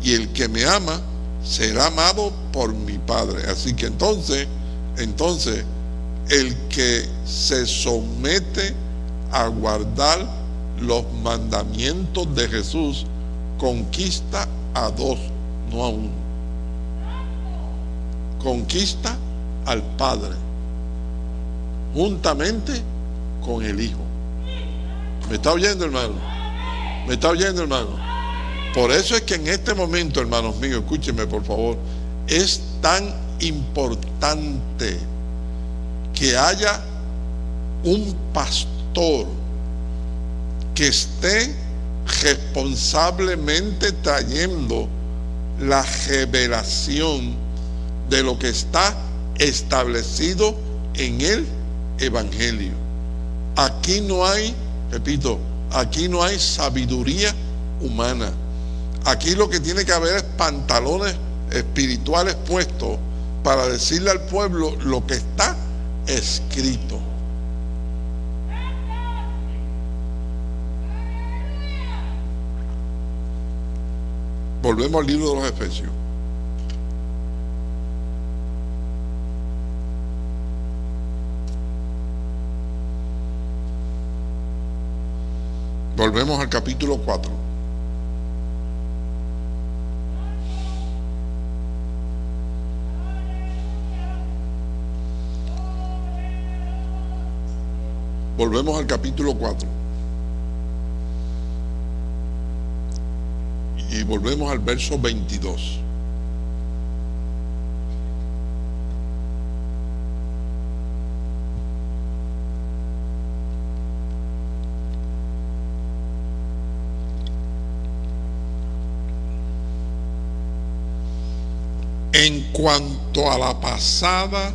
A: Y el que me ama será amado por mi Padre. Así que entonces, entonces, el que se somete a guardar los mandamientos de Jesús conquista a dos, no a uno. Conquista al Padre juntamente con el Hijo. ¿Me está oyendo, hermano? ¿Me está oyendo, hermano? Por eso es que en este momento, hermanos míos, escúchenme por favor, es tan importante que haya un pastor que esté responsablemente trayendo la revelación de lo que está establecido en él evangelio. Aquí no hay, repito, aquí no hay sabiduría humana. Aquí lo que tiene que haber es pantalones espirituales puestos para decirle al pueblo lo que está escrito. Volvemos al libro de los Efesios. Volvemos al capítulo 4. Volvemos al capítulo 4. Y volvemos al verso 22. En cuanto a la pasada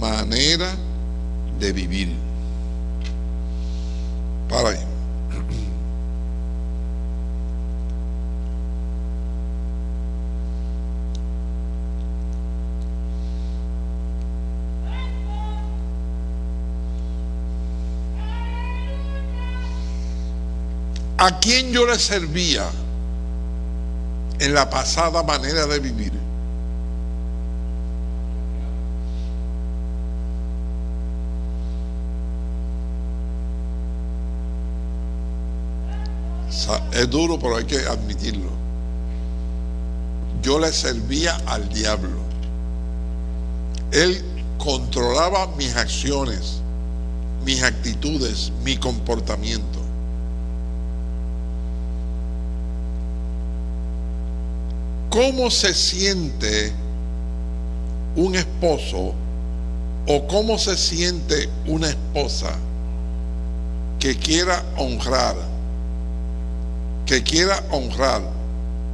A: manera de vivir. Para ahí. ¿A quién yo le servía en la pasada manera de vivir? Es duro, pero hay que admitirlo. Yo le servía al diablo. Él controlaba mis acciones, mis actitudes, mi comportamiento. ¿cómo se siente un esposo o cómo se siente una esposa que quiera honrar, que quiera honrar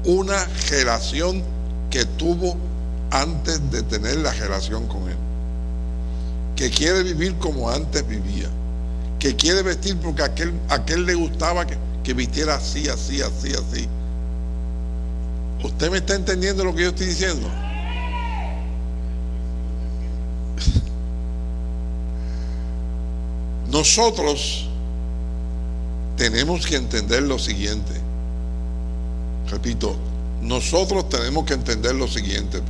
A: una relación que tuvo antes de tener la relación con él, que quiere vivir como antes vivía, que quiere vestir porque a aquel, aquel le gustaba que, que vistiera así, así, así, así. ¿Usted me está entendiendo lo que yo estoy diciendo? Nosotros tenemos que entender lo siguiente. Repito, nosotros tenemos que entender lo siguiente.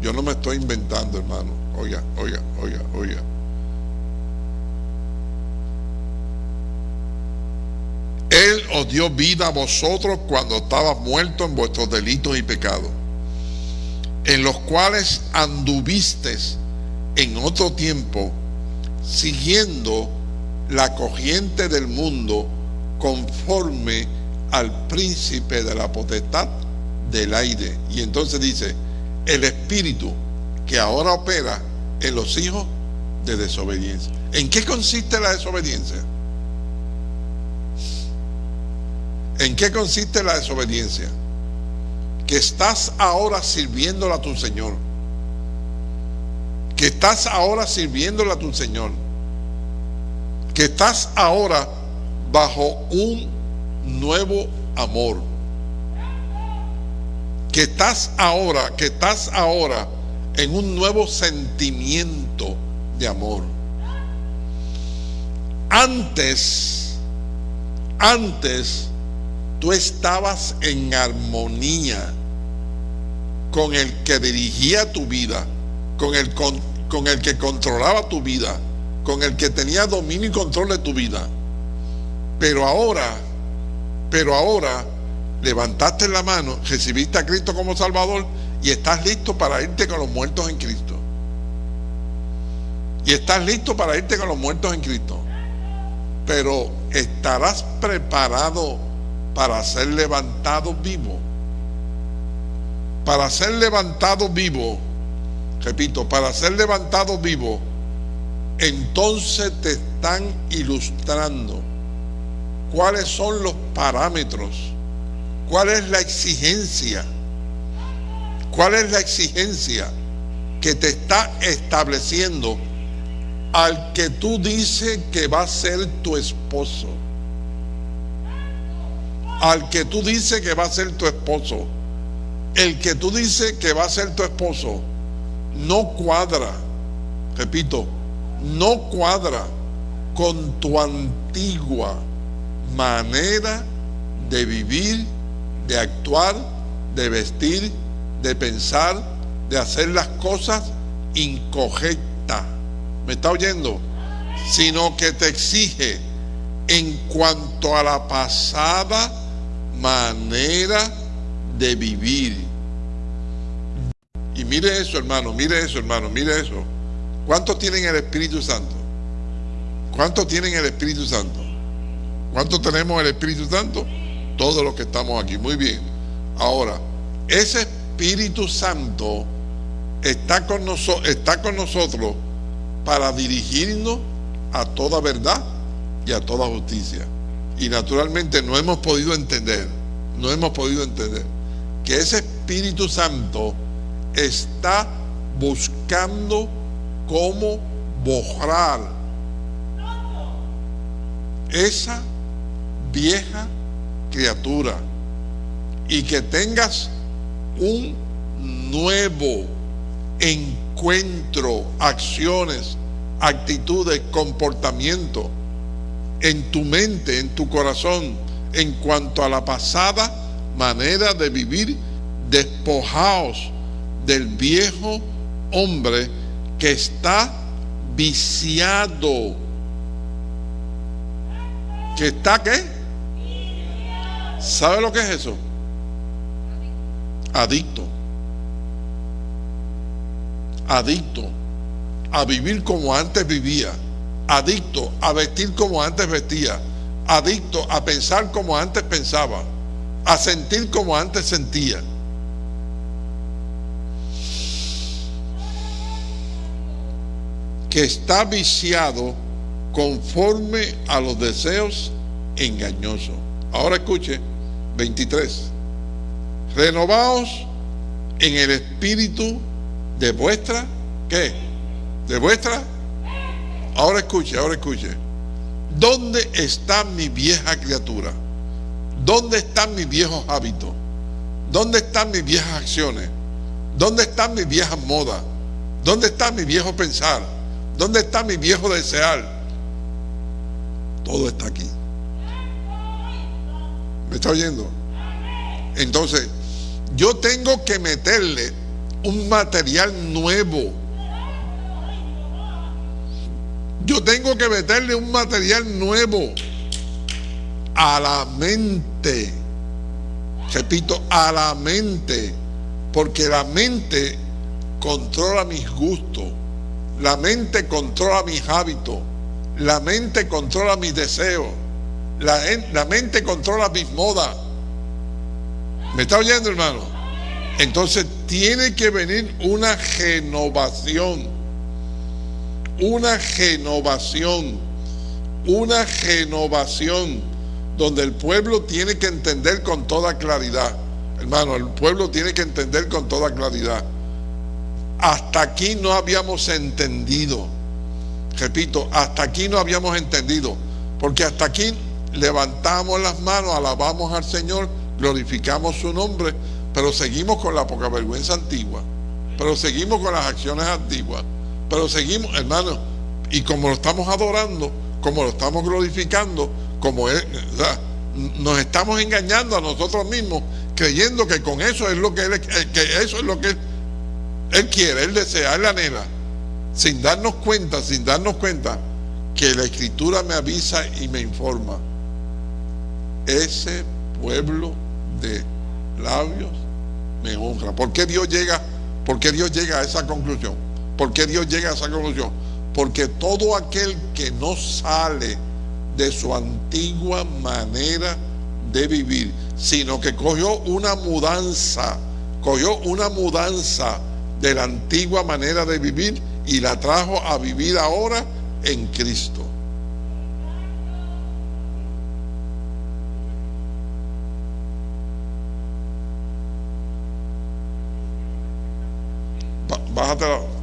A: Yo no me estoy inventando, hermano. Oiga, oiga, oiga, oiga. Él os dio vida a vosotros cuando estabas muertos en vuestros delitos y pecados, en los cuales anduvistes en otro tiempo, siguiendo la corriente del mundo conforme al príncipe de la potestad del aire. Y entonces dice, el espíritu que ahora opera en los hijos de desobediencia. ¿En qué consiste la desobediencia? ¿En qué consiste la desobediencia? Que estás ahora sirviéndola a tu Señor. Que estás ahora sirviéndola a tu Señor. Que estás ahora bajo un nuevo amor. Que estás ahora, que estás ahora en un nuevo sentimiento de amor. Antes, antes tú estabas en armonía con el que dirigía tu vida, con el, con, con el que controlaba tu vida, con el que tenía dominio y control de tu vida. Pero ahora, pero ahora levantaste la mano, recibiste a Cristo como Salvador y estás listo para irte con los muertos en Cristo. Y estás listo para irte con los muertos en Cristo. Pero estarás preparado para ser levantado vivo. Para ser levantado vivo, repito, para ser levantado vivo, entonces te están ilustrando cuáles son los parámetros, cuál es la exigencia, cuál es la exigencia que te está estableciendo al que tú dices que va a ser tu esposo al que tú dices que va a ser tu esposo, el que tú dices que va a ser tu esposo, no cuadra, repito, no cuadra con tu antigua manera de vivir, de actuar, de vestir, de pensar, de hacer las cosas incorrectas. ¿Me está oyendo? Sino que te exige en cuanto a la pasada manera de vivir. Y mire eso, hermano, mire eso, hermano, mire eso. ¿Cuántos tienen el Espíritu Santo? ¿Cuántos tienen el Espíritu Santo? ¿Cuántos tenemos el Espíritu Santo? Todos los que estamos aquí. Muy bien. Ahora, ese Espíritu Santo está con, está con nosotros para dirigirnos a toda verdad y a toda justicia. Y naturalmente no hemos podido entender, no hemos podido entender que ese Espíritu Santo está buscando cómo borrar esa vieja criatura y que tengas un nuevo encuentro, acciones, actitudes, comportamiento en tu mente, en tu corazón, en cuanto a la pasada manera de vivir, despojaos del viejo hombre que está viciado. ¿Que está qué? ¿Sabe lo que es eso? Adicto. Adicto a vivir como antes vivía. Adicto a vestir como antes vestía. Adicto a pensar como antes pensaba. A sentir como antes sentía. que está viciado conforme a los deseos engañosos. Ahora escuche, 23. Renovaos en el espíritu de vuestra, ¿qué? De vuestra. Ahora escuche, ahora escuche. ¿Dónde está mi vieja criatura? ¿Dónde están mis viejos hábitos? ¿Dónde están mis viejas acciones? ¿Dónde están mis viejas modas? ¿Dónde está mi viejo pensar? ¿Dónde está mi viejo desear? Todo está aquí. ¿Me está oyendo? Entonces, yo tengo que meterle un material nuevo. Yo tengo que meterle un material nuevo a la mente. Repito, a la mente. Porque la mente controla mis gustos. La mente controla mis hábitos. La mente controla mis deseos. La, mente controla mis modas. ¿Me está oyendo, hermano? Entonces tiene que venir una renovación. Una renovación. Una renovación donde el pueblo tiene que entender con toda claridad. Hermano, el pueblo tiene que entender con toda claridad. Hasta aquí no habíamos entendido. Repito, hasta aquí no habíamos entendido. Porque hasta aquí levantamos las manos, alabamos al Señor glorificamos su nombre, pero seguimos con la poca vergüenza antigua, pero seguimos con las acciones antiguas, pero seguimos, hermano, y como lo estamos adorando, como lo estamos glorificando, como nos estamos engañando a nosotros mismos, creyendo que con eso es lo que él, eh, eso es lo que él, quiere, él desea, él anhela, sin darnos cuenta, sin darnos cuenta que la escritura me avisa y me informa. Ese pueblo de labios me honra. ¿Por qué Dios llega? ¿Por qué Dios llega a esa conclusión? ¿Por qué Dios llega a esa conclusión? Porque todo aquel que no sale de su antigua manera de vivir, sino que cogió una mudanza, cogió una mudanza de la antigua manera de vivir y la trajo a vivir ahora en Cristo. Father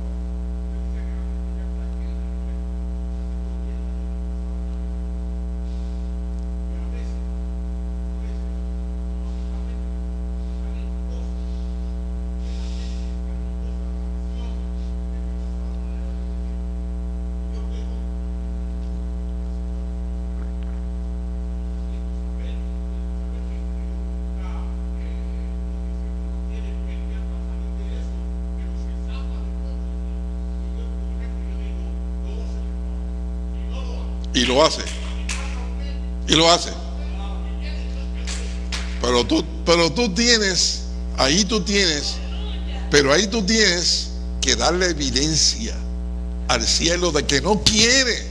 A: Y lo hace. Y lo hace. Pero tú, pero tú tienes, ahí tú tienes, pero ahí tú tienes que darle evidencia al cielo de que no quiere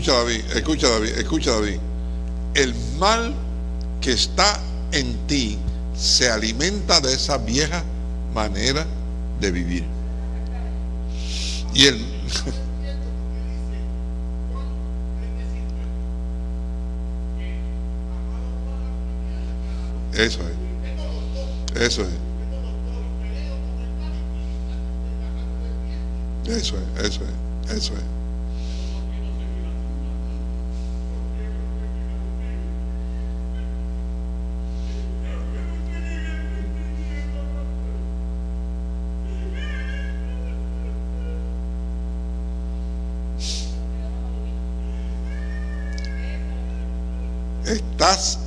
A: escucha David, escucha David, escucha David. El mal que está en ti se alimenta de esa vieja manera de vivir. Y el... <laughs> Eso es. Eso es. Eso es, eso es, eso es.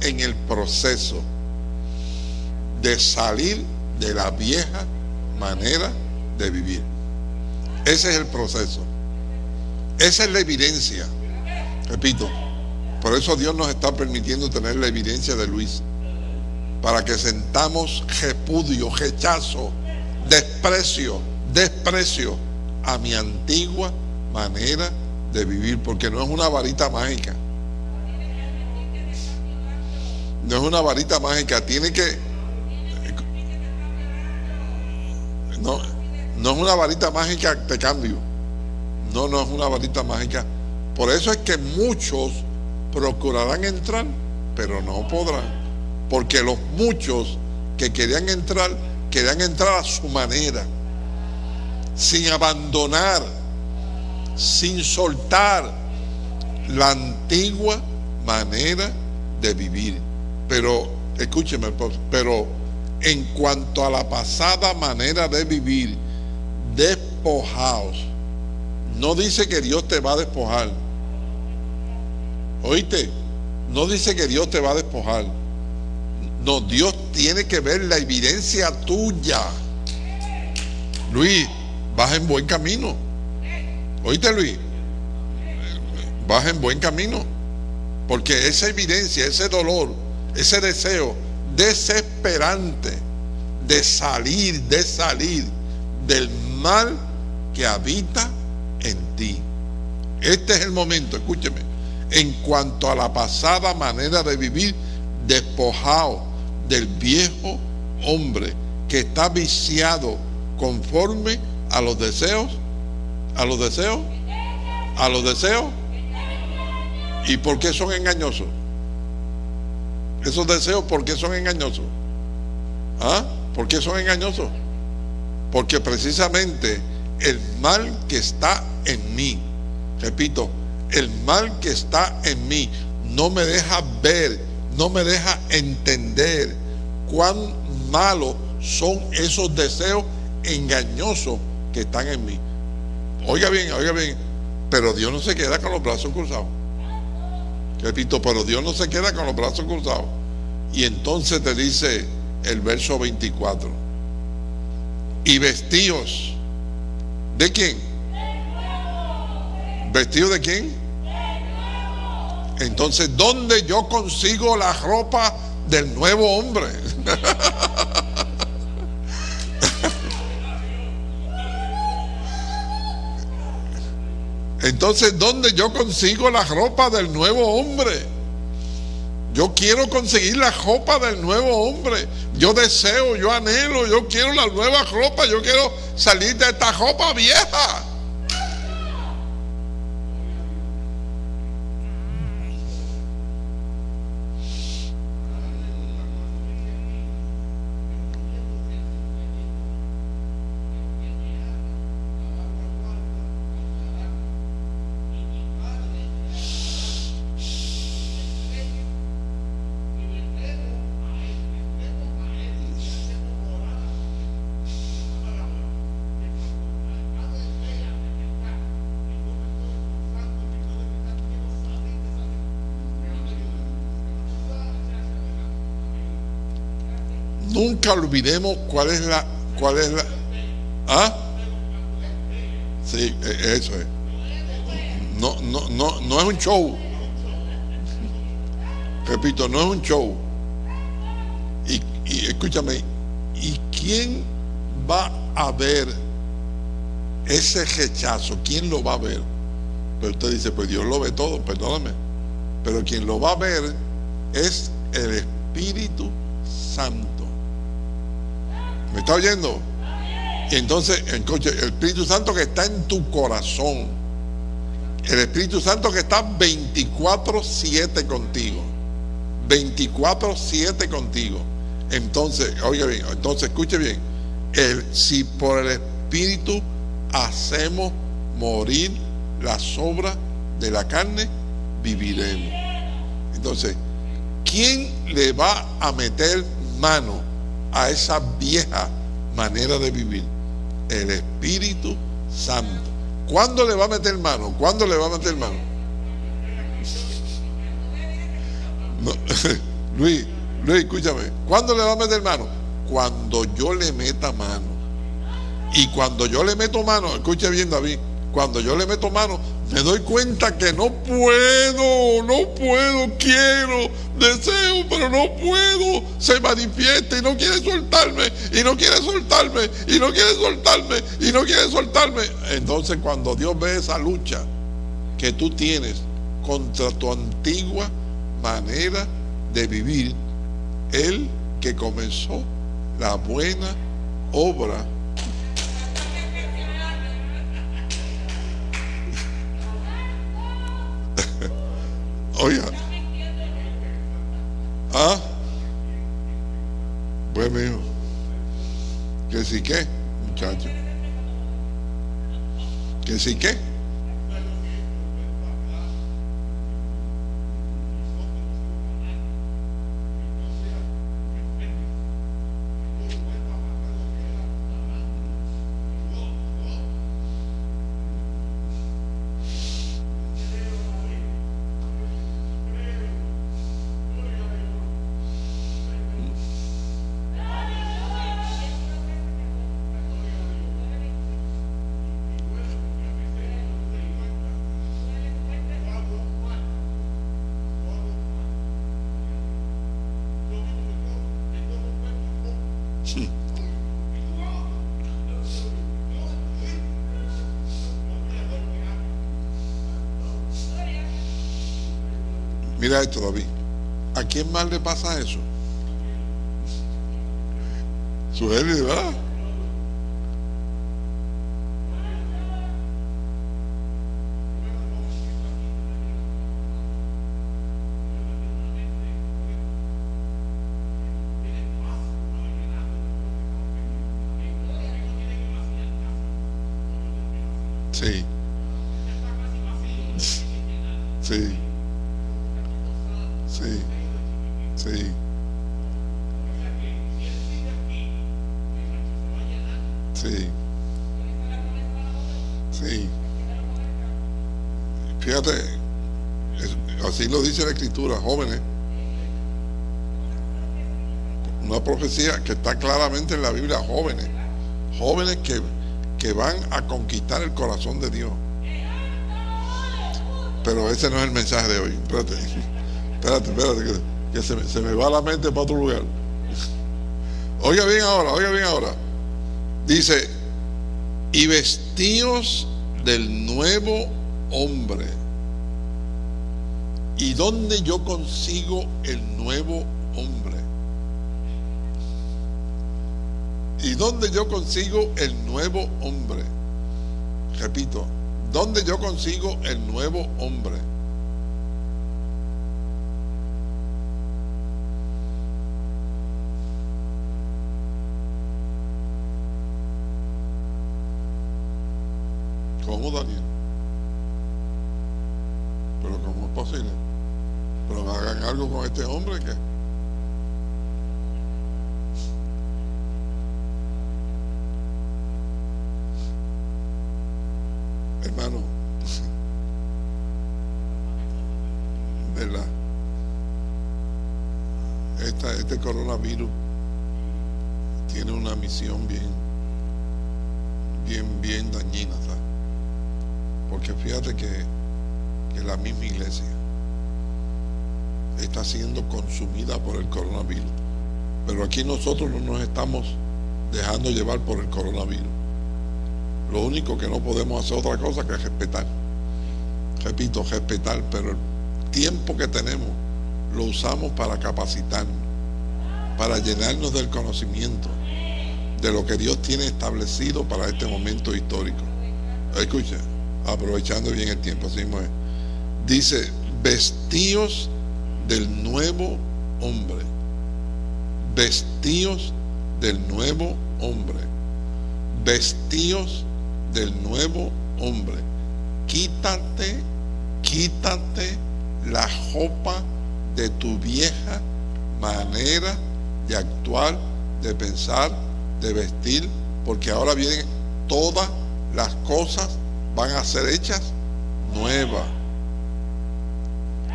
A: En el proceso de salir de la vieja manera de vivir. Ese es el proceso. Esa es la evidencia. Repito, por eso Dios nos está permitiendo tener la evidencia de Luis. Para que sentamos repudio, rechazo, desprecio, desprecio a mi antigua manera de vivir. Porque no es una varita mágica. No es una varita mágica. Tiene que... No, no es una varita mágica de cambio. No, no es una varita mágica. Por eso es que muchos procurarán entrar, pero no podrán. Porque los muchos que querían entrar, querían entrar a su manera, sin abandonar, sin soltar la antigua manera de vivir. Pero, escúcheme, pero en cuanto a la pasada manera de vivir, despojaos. No dice que Dios te va a despojar. ¿Oíste? No dice que Dios te va a despojar. No, Dios tiene que ver la evidencia tuya. Luis, vas en buen camino. ¿Oíste, Luis? Vas en buen camino. Porque esa evidencia, ese dolor, ese deseo desesperante de salir, de salir del mal que habita en ti. Este es el momento, escúcheme, en cuanto a la pasada manera de vivir, despojado del viejo hombre que está viciado conforme a los deseos, a los deseos, a los deseos. ¿Y por qué son engañosos? Esos deseos, ¿por qué son engañosos? ¿Ah? ¿Por qué son engañosos? Porque precisamente el mal que está en mí, repito, el mal que está en mí no me deja ver, no me deja entender cuán malos son esos deseos engañosos que están en mí. Oiga bien, oiga bien, pero Dios no se queda con los brazos cruzados. Repito, pero Dios no se queda con los brazos cruzados. Y entonces te dice el verso 24 y vestidos. ¿De quién? ¿Vestidos de quién? Entonces, ¿dónde yo consigo la ropa del nuevo hombre? <laughs> Entonces, ¿dónde yo consigo la ropa del nuevo hombre? Yo quiero conseguir la ropa del nuevo hombre. Yo deseo, yo anhelo, yo quiero la nueva ropa. Yo quiero salir de esta ropa vieja. Nunca olvidemos cuál es la, cuál es la, ¿ah? Sí, e, eso es. No, no, no, no es un show. Repito, no es un show. Y, y escúchame, ¿y quién va a ver ese rechazo? ¿Quién lo va a ver? Pero usted dice, pues Dios lo ve todo, perdóname. Pero quien lo va a ver es el Espíritu Santo. ¿Me está oyendo? Entonces, el Espíritu Santo que está en tu corazón. El Espíritu Santo que está 24-7 contigo. 24-7 contigo. Entonces, oiga bien, entonces escuche bien. Si por el Espíritu hacemos morir las obras de la carne, viviremos. Entonces, ¿quién le va a meter mano a esa vieja manera de vivir? El Espíritu Santo. ¿Cuándo le va a meter mano? ¿Cuándo le va a meter mano? <laughs> Luis, Luis, escúchame. ¿Cuándo le va a meter mano? Cuando yo le meta mano. Y cuando yo le meto mano, escuche bien David, cuando yo le meto mano, me doy cuenta que no puedo, no puedo, quiero, deseo, pero no puedo. Se manifiesta y no quiere soltarme, y no quiere soltarme, y no quiere soltarme, y no quiere soltarme. Entonces cuando Dios ve esa lucha que tú tienes contra tu antigua manera de vivir, Él que comenzó la buena obra sí que. Mira esto, David. ¿A quién más le pasa eso? Su ¿verdad? Sí. Sí. Sí. Sí. Sí. Sí. Fíjate, es- así lo dice la escritura, jóvenes. Una profecía que está claramente en la Biblia, jóvenes. Jóvenes que, que van a conquistar el corazón de Dios. Pero ese no es el mensaje de hoy. Espérate, <laughs> espérate, espérate, que, se, se me va la mente para otro lugar. Oiga bien ahora, oiga bien ahora. Dice, y vestíos del nuevo hombre. ¿Y dónde yo consigo el nuevo hombre? ¿Y dónde yo consigo el nuevo hombre? Repito, ¿dónde yo consigo el nuevo hombre? ¿Cómo, Daniel? ¿Pero cómo es posible? ¿Pero hagan algo con este hombre que... Hermano, <laughs> ¿verdad? Esta, este coronavirus tiene una misión bien, bien, bien dañina, ¿sabes? Porque fíjate que, que la misma iglesia está siendo consumida por el coronavirus. Pero aquí nosotros no nos estamos dejando llevar por el coronavirus. Lo único que no podemos hacer otra cosa que respetar. Repito, respetar, pero el tiempo que tenemos lo usamos para capacitarnos, para llenarnos del conocimiento de lo que Dios tiene establecido para este momento histórico. Escuchen, aprovechando bien el tiempo, así mismo es. Dice, vestíos del nuevo hombre. vestíos del nuevo hombre, vestíos del nuevo hombre. Quítate, quítate la jopa de tu vieja manera de actuar, de pensar, de vestir, porque ahora vienen todas las cosas, van a ser hechas nuevas.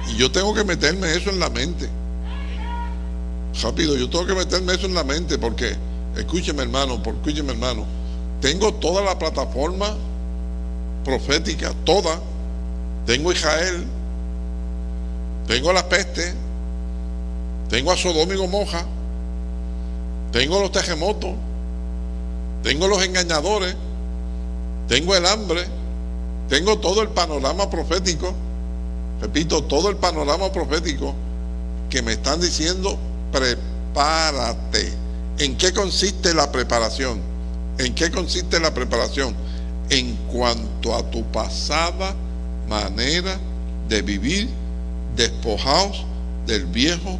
A: Y yo tengo que meterme eso en la mente. Rápido, yo tengo que meterme eso en la mente porque, escúcheme hermano, escúcheme hermano, tengo toda la plataforma profética, toda. Tengo Israel, tengo la peste, tengo a Sodoma y Gomorra, tengo los terremotos, tengo los engañadores, tengo el hambre, tengo todo el panorama profético, repito, todo el panorama profético que me están diciendo, prepárate. ¿En qué consiste la preparación? ¿En qué consiste la preparación? En cuanto a tu pasada manera de vivir, despojados del viejo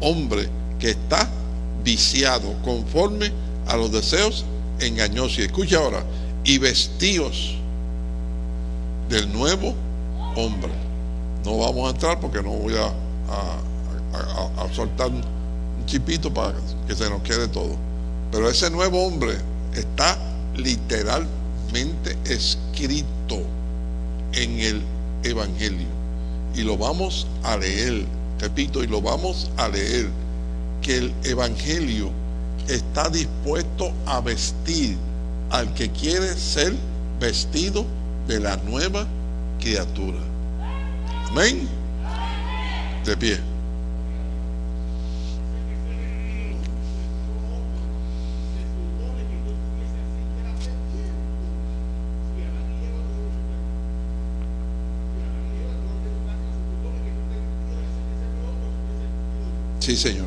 A: hombre que está viciado conforme a los deseos engañosos. Y escucha ahora, y vestidos del nuevo hombre. No vamos a entrar porque no voy a, a soltar un chipito para que se nos quede todo. Pero ese nuevo hombre está literalmente escrito en el Evangelio. Y lo vamos a leer, repito, y lo vamos a leer, que el Evangelio está dispuesto a vestir al que quiere ser vestido de la nueva criatura. Amén. De pie. Sí, Señor.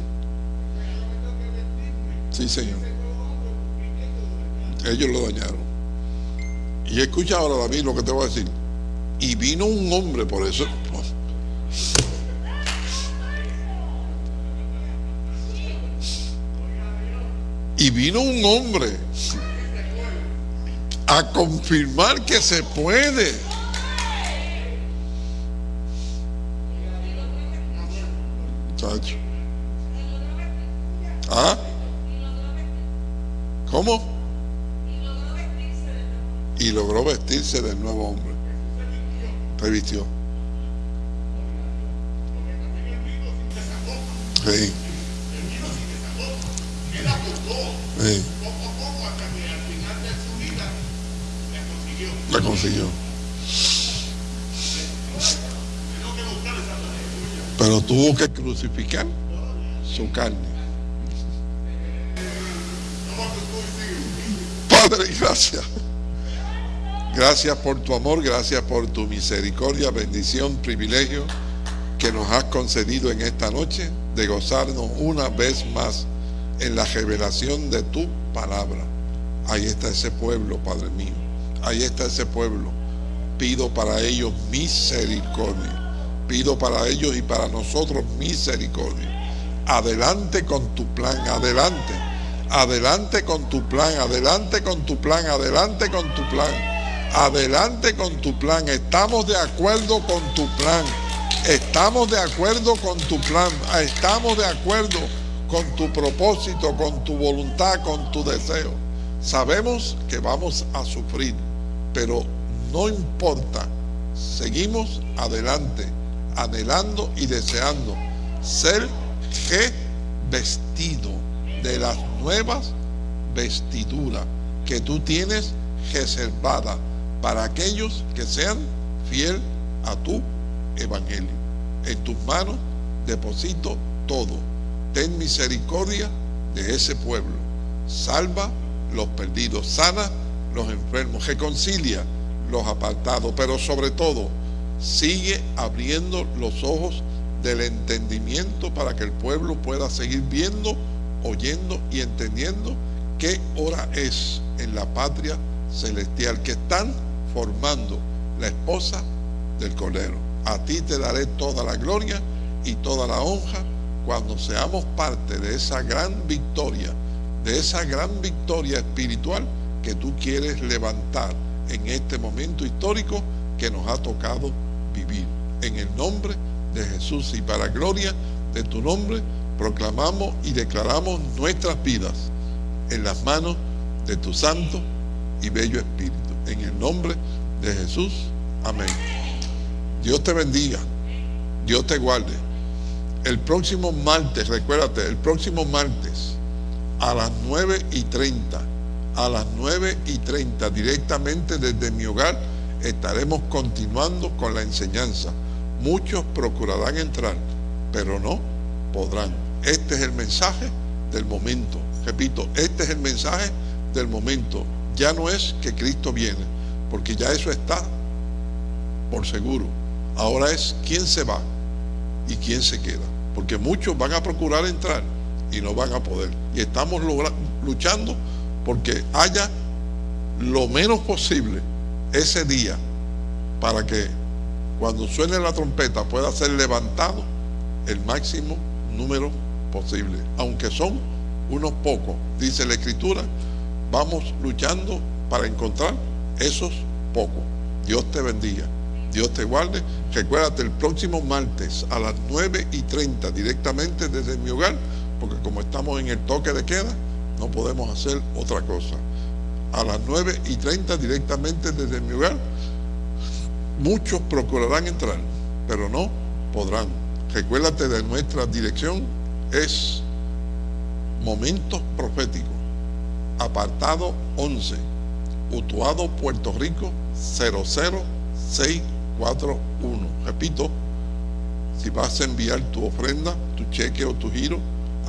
A: Sí, Señor. Ellos lo dañaron. Y escucha ahora, David, lo que te voy a decir. Y vino un hombre, por eso. Y vino un hombre a confirmar que se puede. ¿Ah? ¿Cómo? Y logró vestirse del nuevo hombre. Revistió. Sí. Sí. La consiguió. Pero tuvo que crucificar su carne. Padre, gracias. Gracias por tu amor, gracias por tu misericordia, bendición, privilegio que nos has concedido en esta noche de gozarnos una vez más en la revelación de tu palabra. Ahí está ese pueblo, Padre mío. Ahí está ese pueblo. Pido para ellos misericordia. Pido para ellos y para nosotros misericordia. Adelante con tu plan, adelante. Adelante con tu plan, adelante con tu plan, adelante con tu plan. Adelante con tu plan. Estamos de acuerdo con tu plan. Estamos de acuerdo con tu plan. Estamos de acuerdo con tu propósito, con tu voluntad, con tu deseo. Sabemos que vamos a sufrir, pero no importa. Seguimos adelante, anhelando y deseando ser vestido de las nuevas vestiduras que tú tienes reservada para aquellos que sean fiel a tu evangelio. En tus manos deposito todo. Ten misericordia de ese pueblo. Salva los perdidos, sana los enfermos, reconcilia los apartados, pero sobre todo sigue abriendo los ojos del entendimiento para que el pueblo pueda seguir viendo, oyendo y entendiendo qué hora es en la patria celestial que están formando la esposa del Cordero. A ti te daré toda la gloria y toda la honra cuando seamos parte de esa gran victoria, de esa gran victoria espiritual que tú quieres levantar en este momento histórico que nos ha tocado vivir. En el nombre de Jesús y para gloria de tu nombre, proclamamos y declaramos nuestras vidas en las manos de tu santo y bello Espíritu. En el nombre de Jesús. Amén. Dios te bendiga. Dios te guarde. El próximo martes, recuérdate, el próximo martes a las 9 y 30, a las 9 y 30, directamente desde mi hogar, estaremos continuando con la enseñanza. Muchos procurarán entrar, pero no podrán. Este es el mensaje del momento. Repito, este es el mensaje del momento. Ya no es que Cristo viene, porque ya eso está por seguro. Ahora es quién se va y quién se queda. Porque muchos van a procurar entrar y no van a poder. Y estamos luchando porque haya lo menos posible ese día para que cuando suene la trompeta pueda ser levantado el máximo número posible. Aunque son unos pocos, dice la escritura, vamos luchando para encontrar esos pocos. Dios te bendiga. Dios te guarde. Recuérdate el próximo martes a las 9 y 30 directamente desde mi hogar, porque como estamos en el toque de queda, no podemos hacer otra cosa. A las 9 y 30 directamente desde mi hogar, muchos procurarán entrar, pero no podrán. Recuérdate de nuestra dirección, es Momentos Proféticos, apartado 11, Utuado, Puerto Rico, 006 4.1. Repito, si vas a enviar tu ofrenda, tu cheque o tu giro,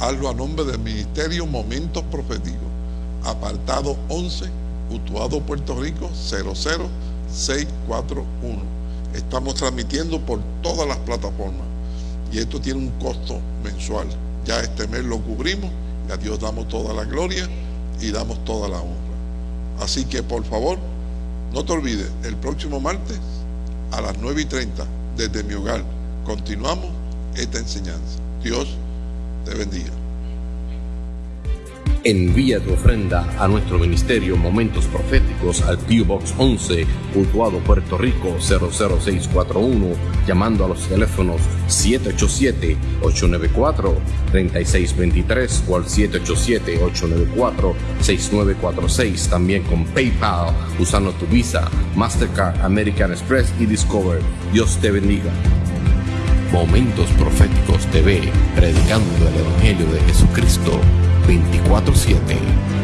A: hazlo a nombre del Ministerio Momentos Proféticos. Apartado 11, Utuado, Puerto Rico, 00641. Estamos transmitiendo por todas las plataformas y esto tiene un costo mensual. Ya este mes lo cubrimos y a Dios damos toda la gloria y damos toda la honra. Así que por favor, no te olvides, el próximo martes a las 9 y 30 desde mi hogar. Continuamos esta enseñanza. Dios te bendiga.
D: Envía tu ofrenda a nuestro ministerio Momentos Proféticos al P.O. Box 11, Utuado, Puerto Rico 00641, llamando a los teléfonos 787-894-3623 o al 787-894-6946, también con PayPal, usando tu Visa, Mastercard, American Express y Discover. Dios te bendiga. Momentos Proféticos TV, predicando el Evangelio de Jesucristo 24-7.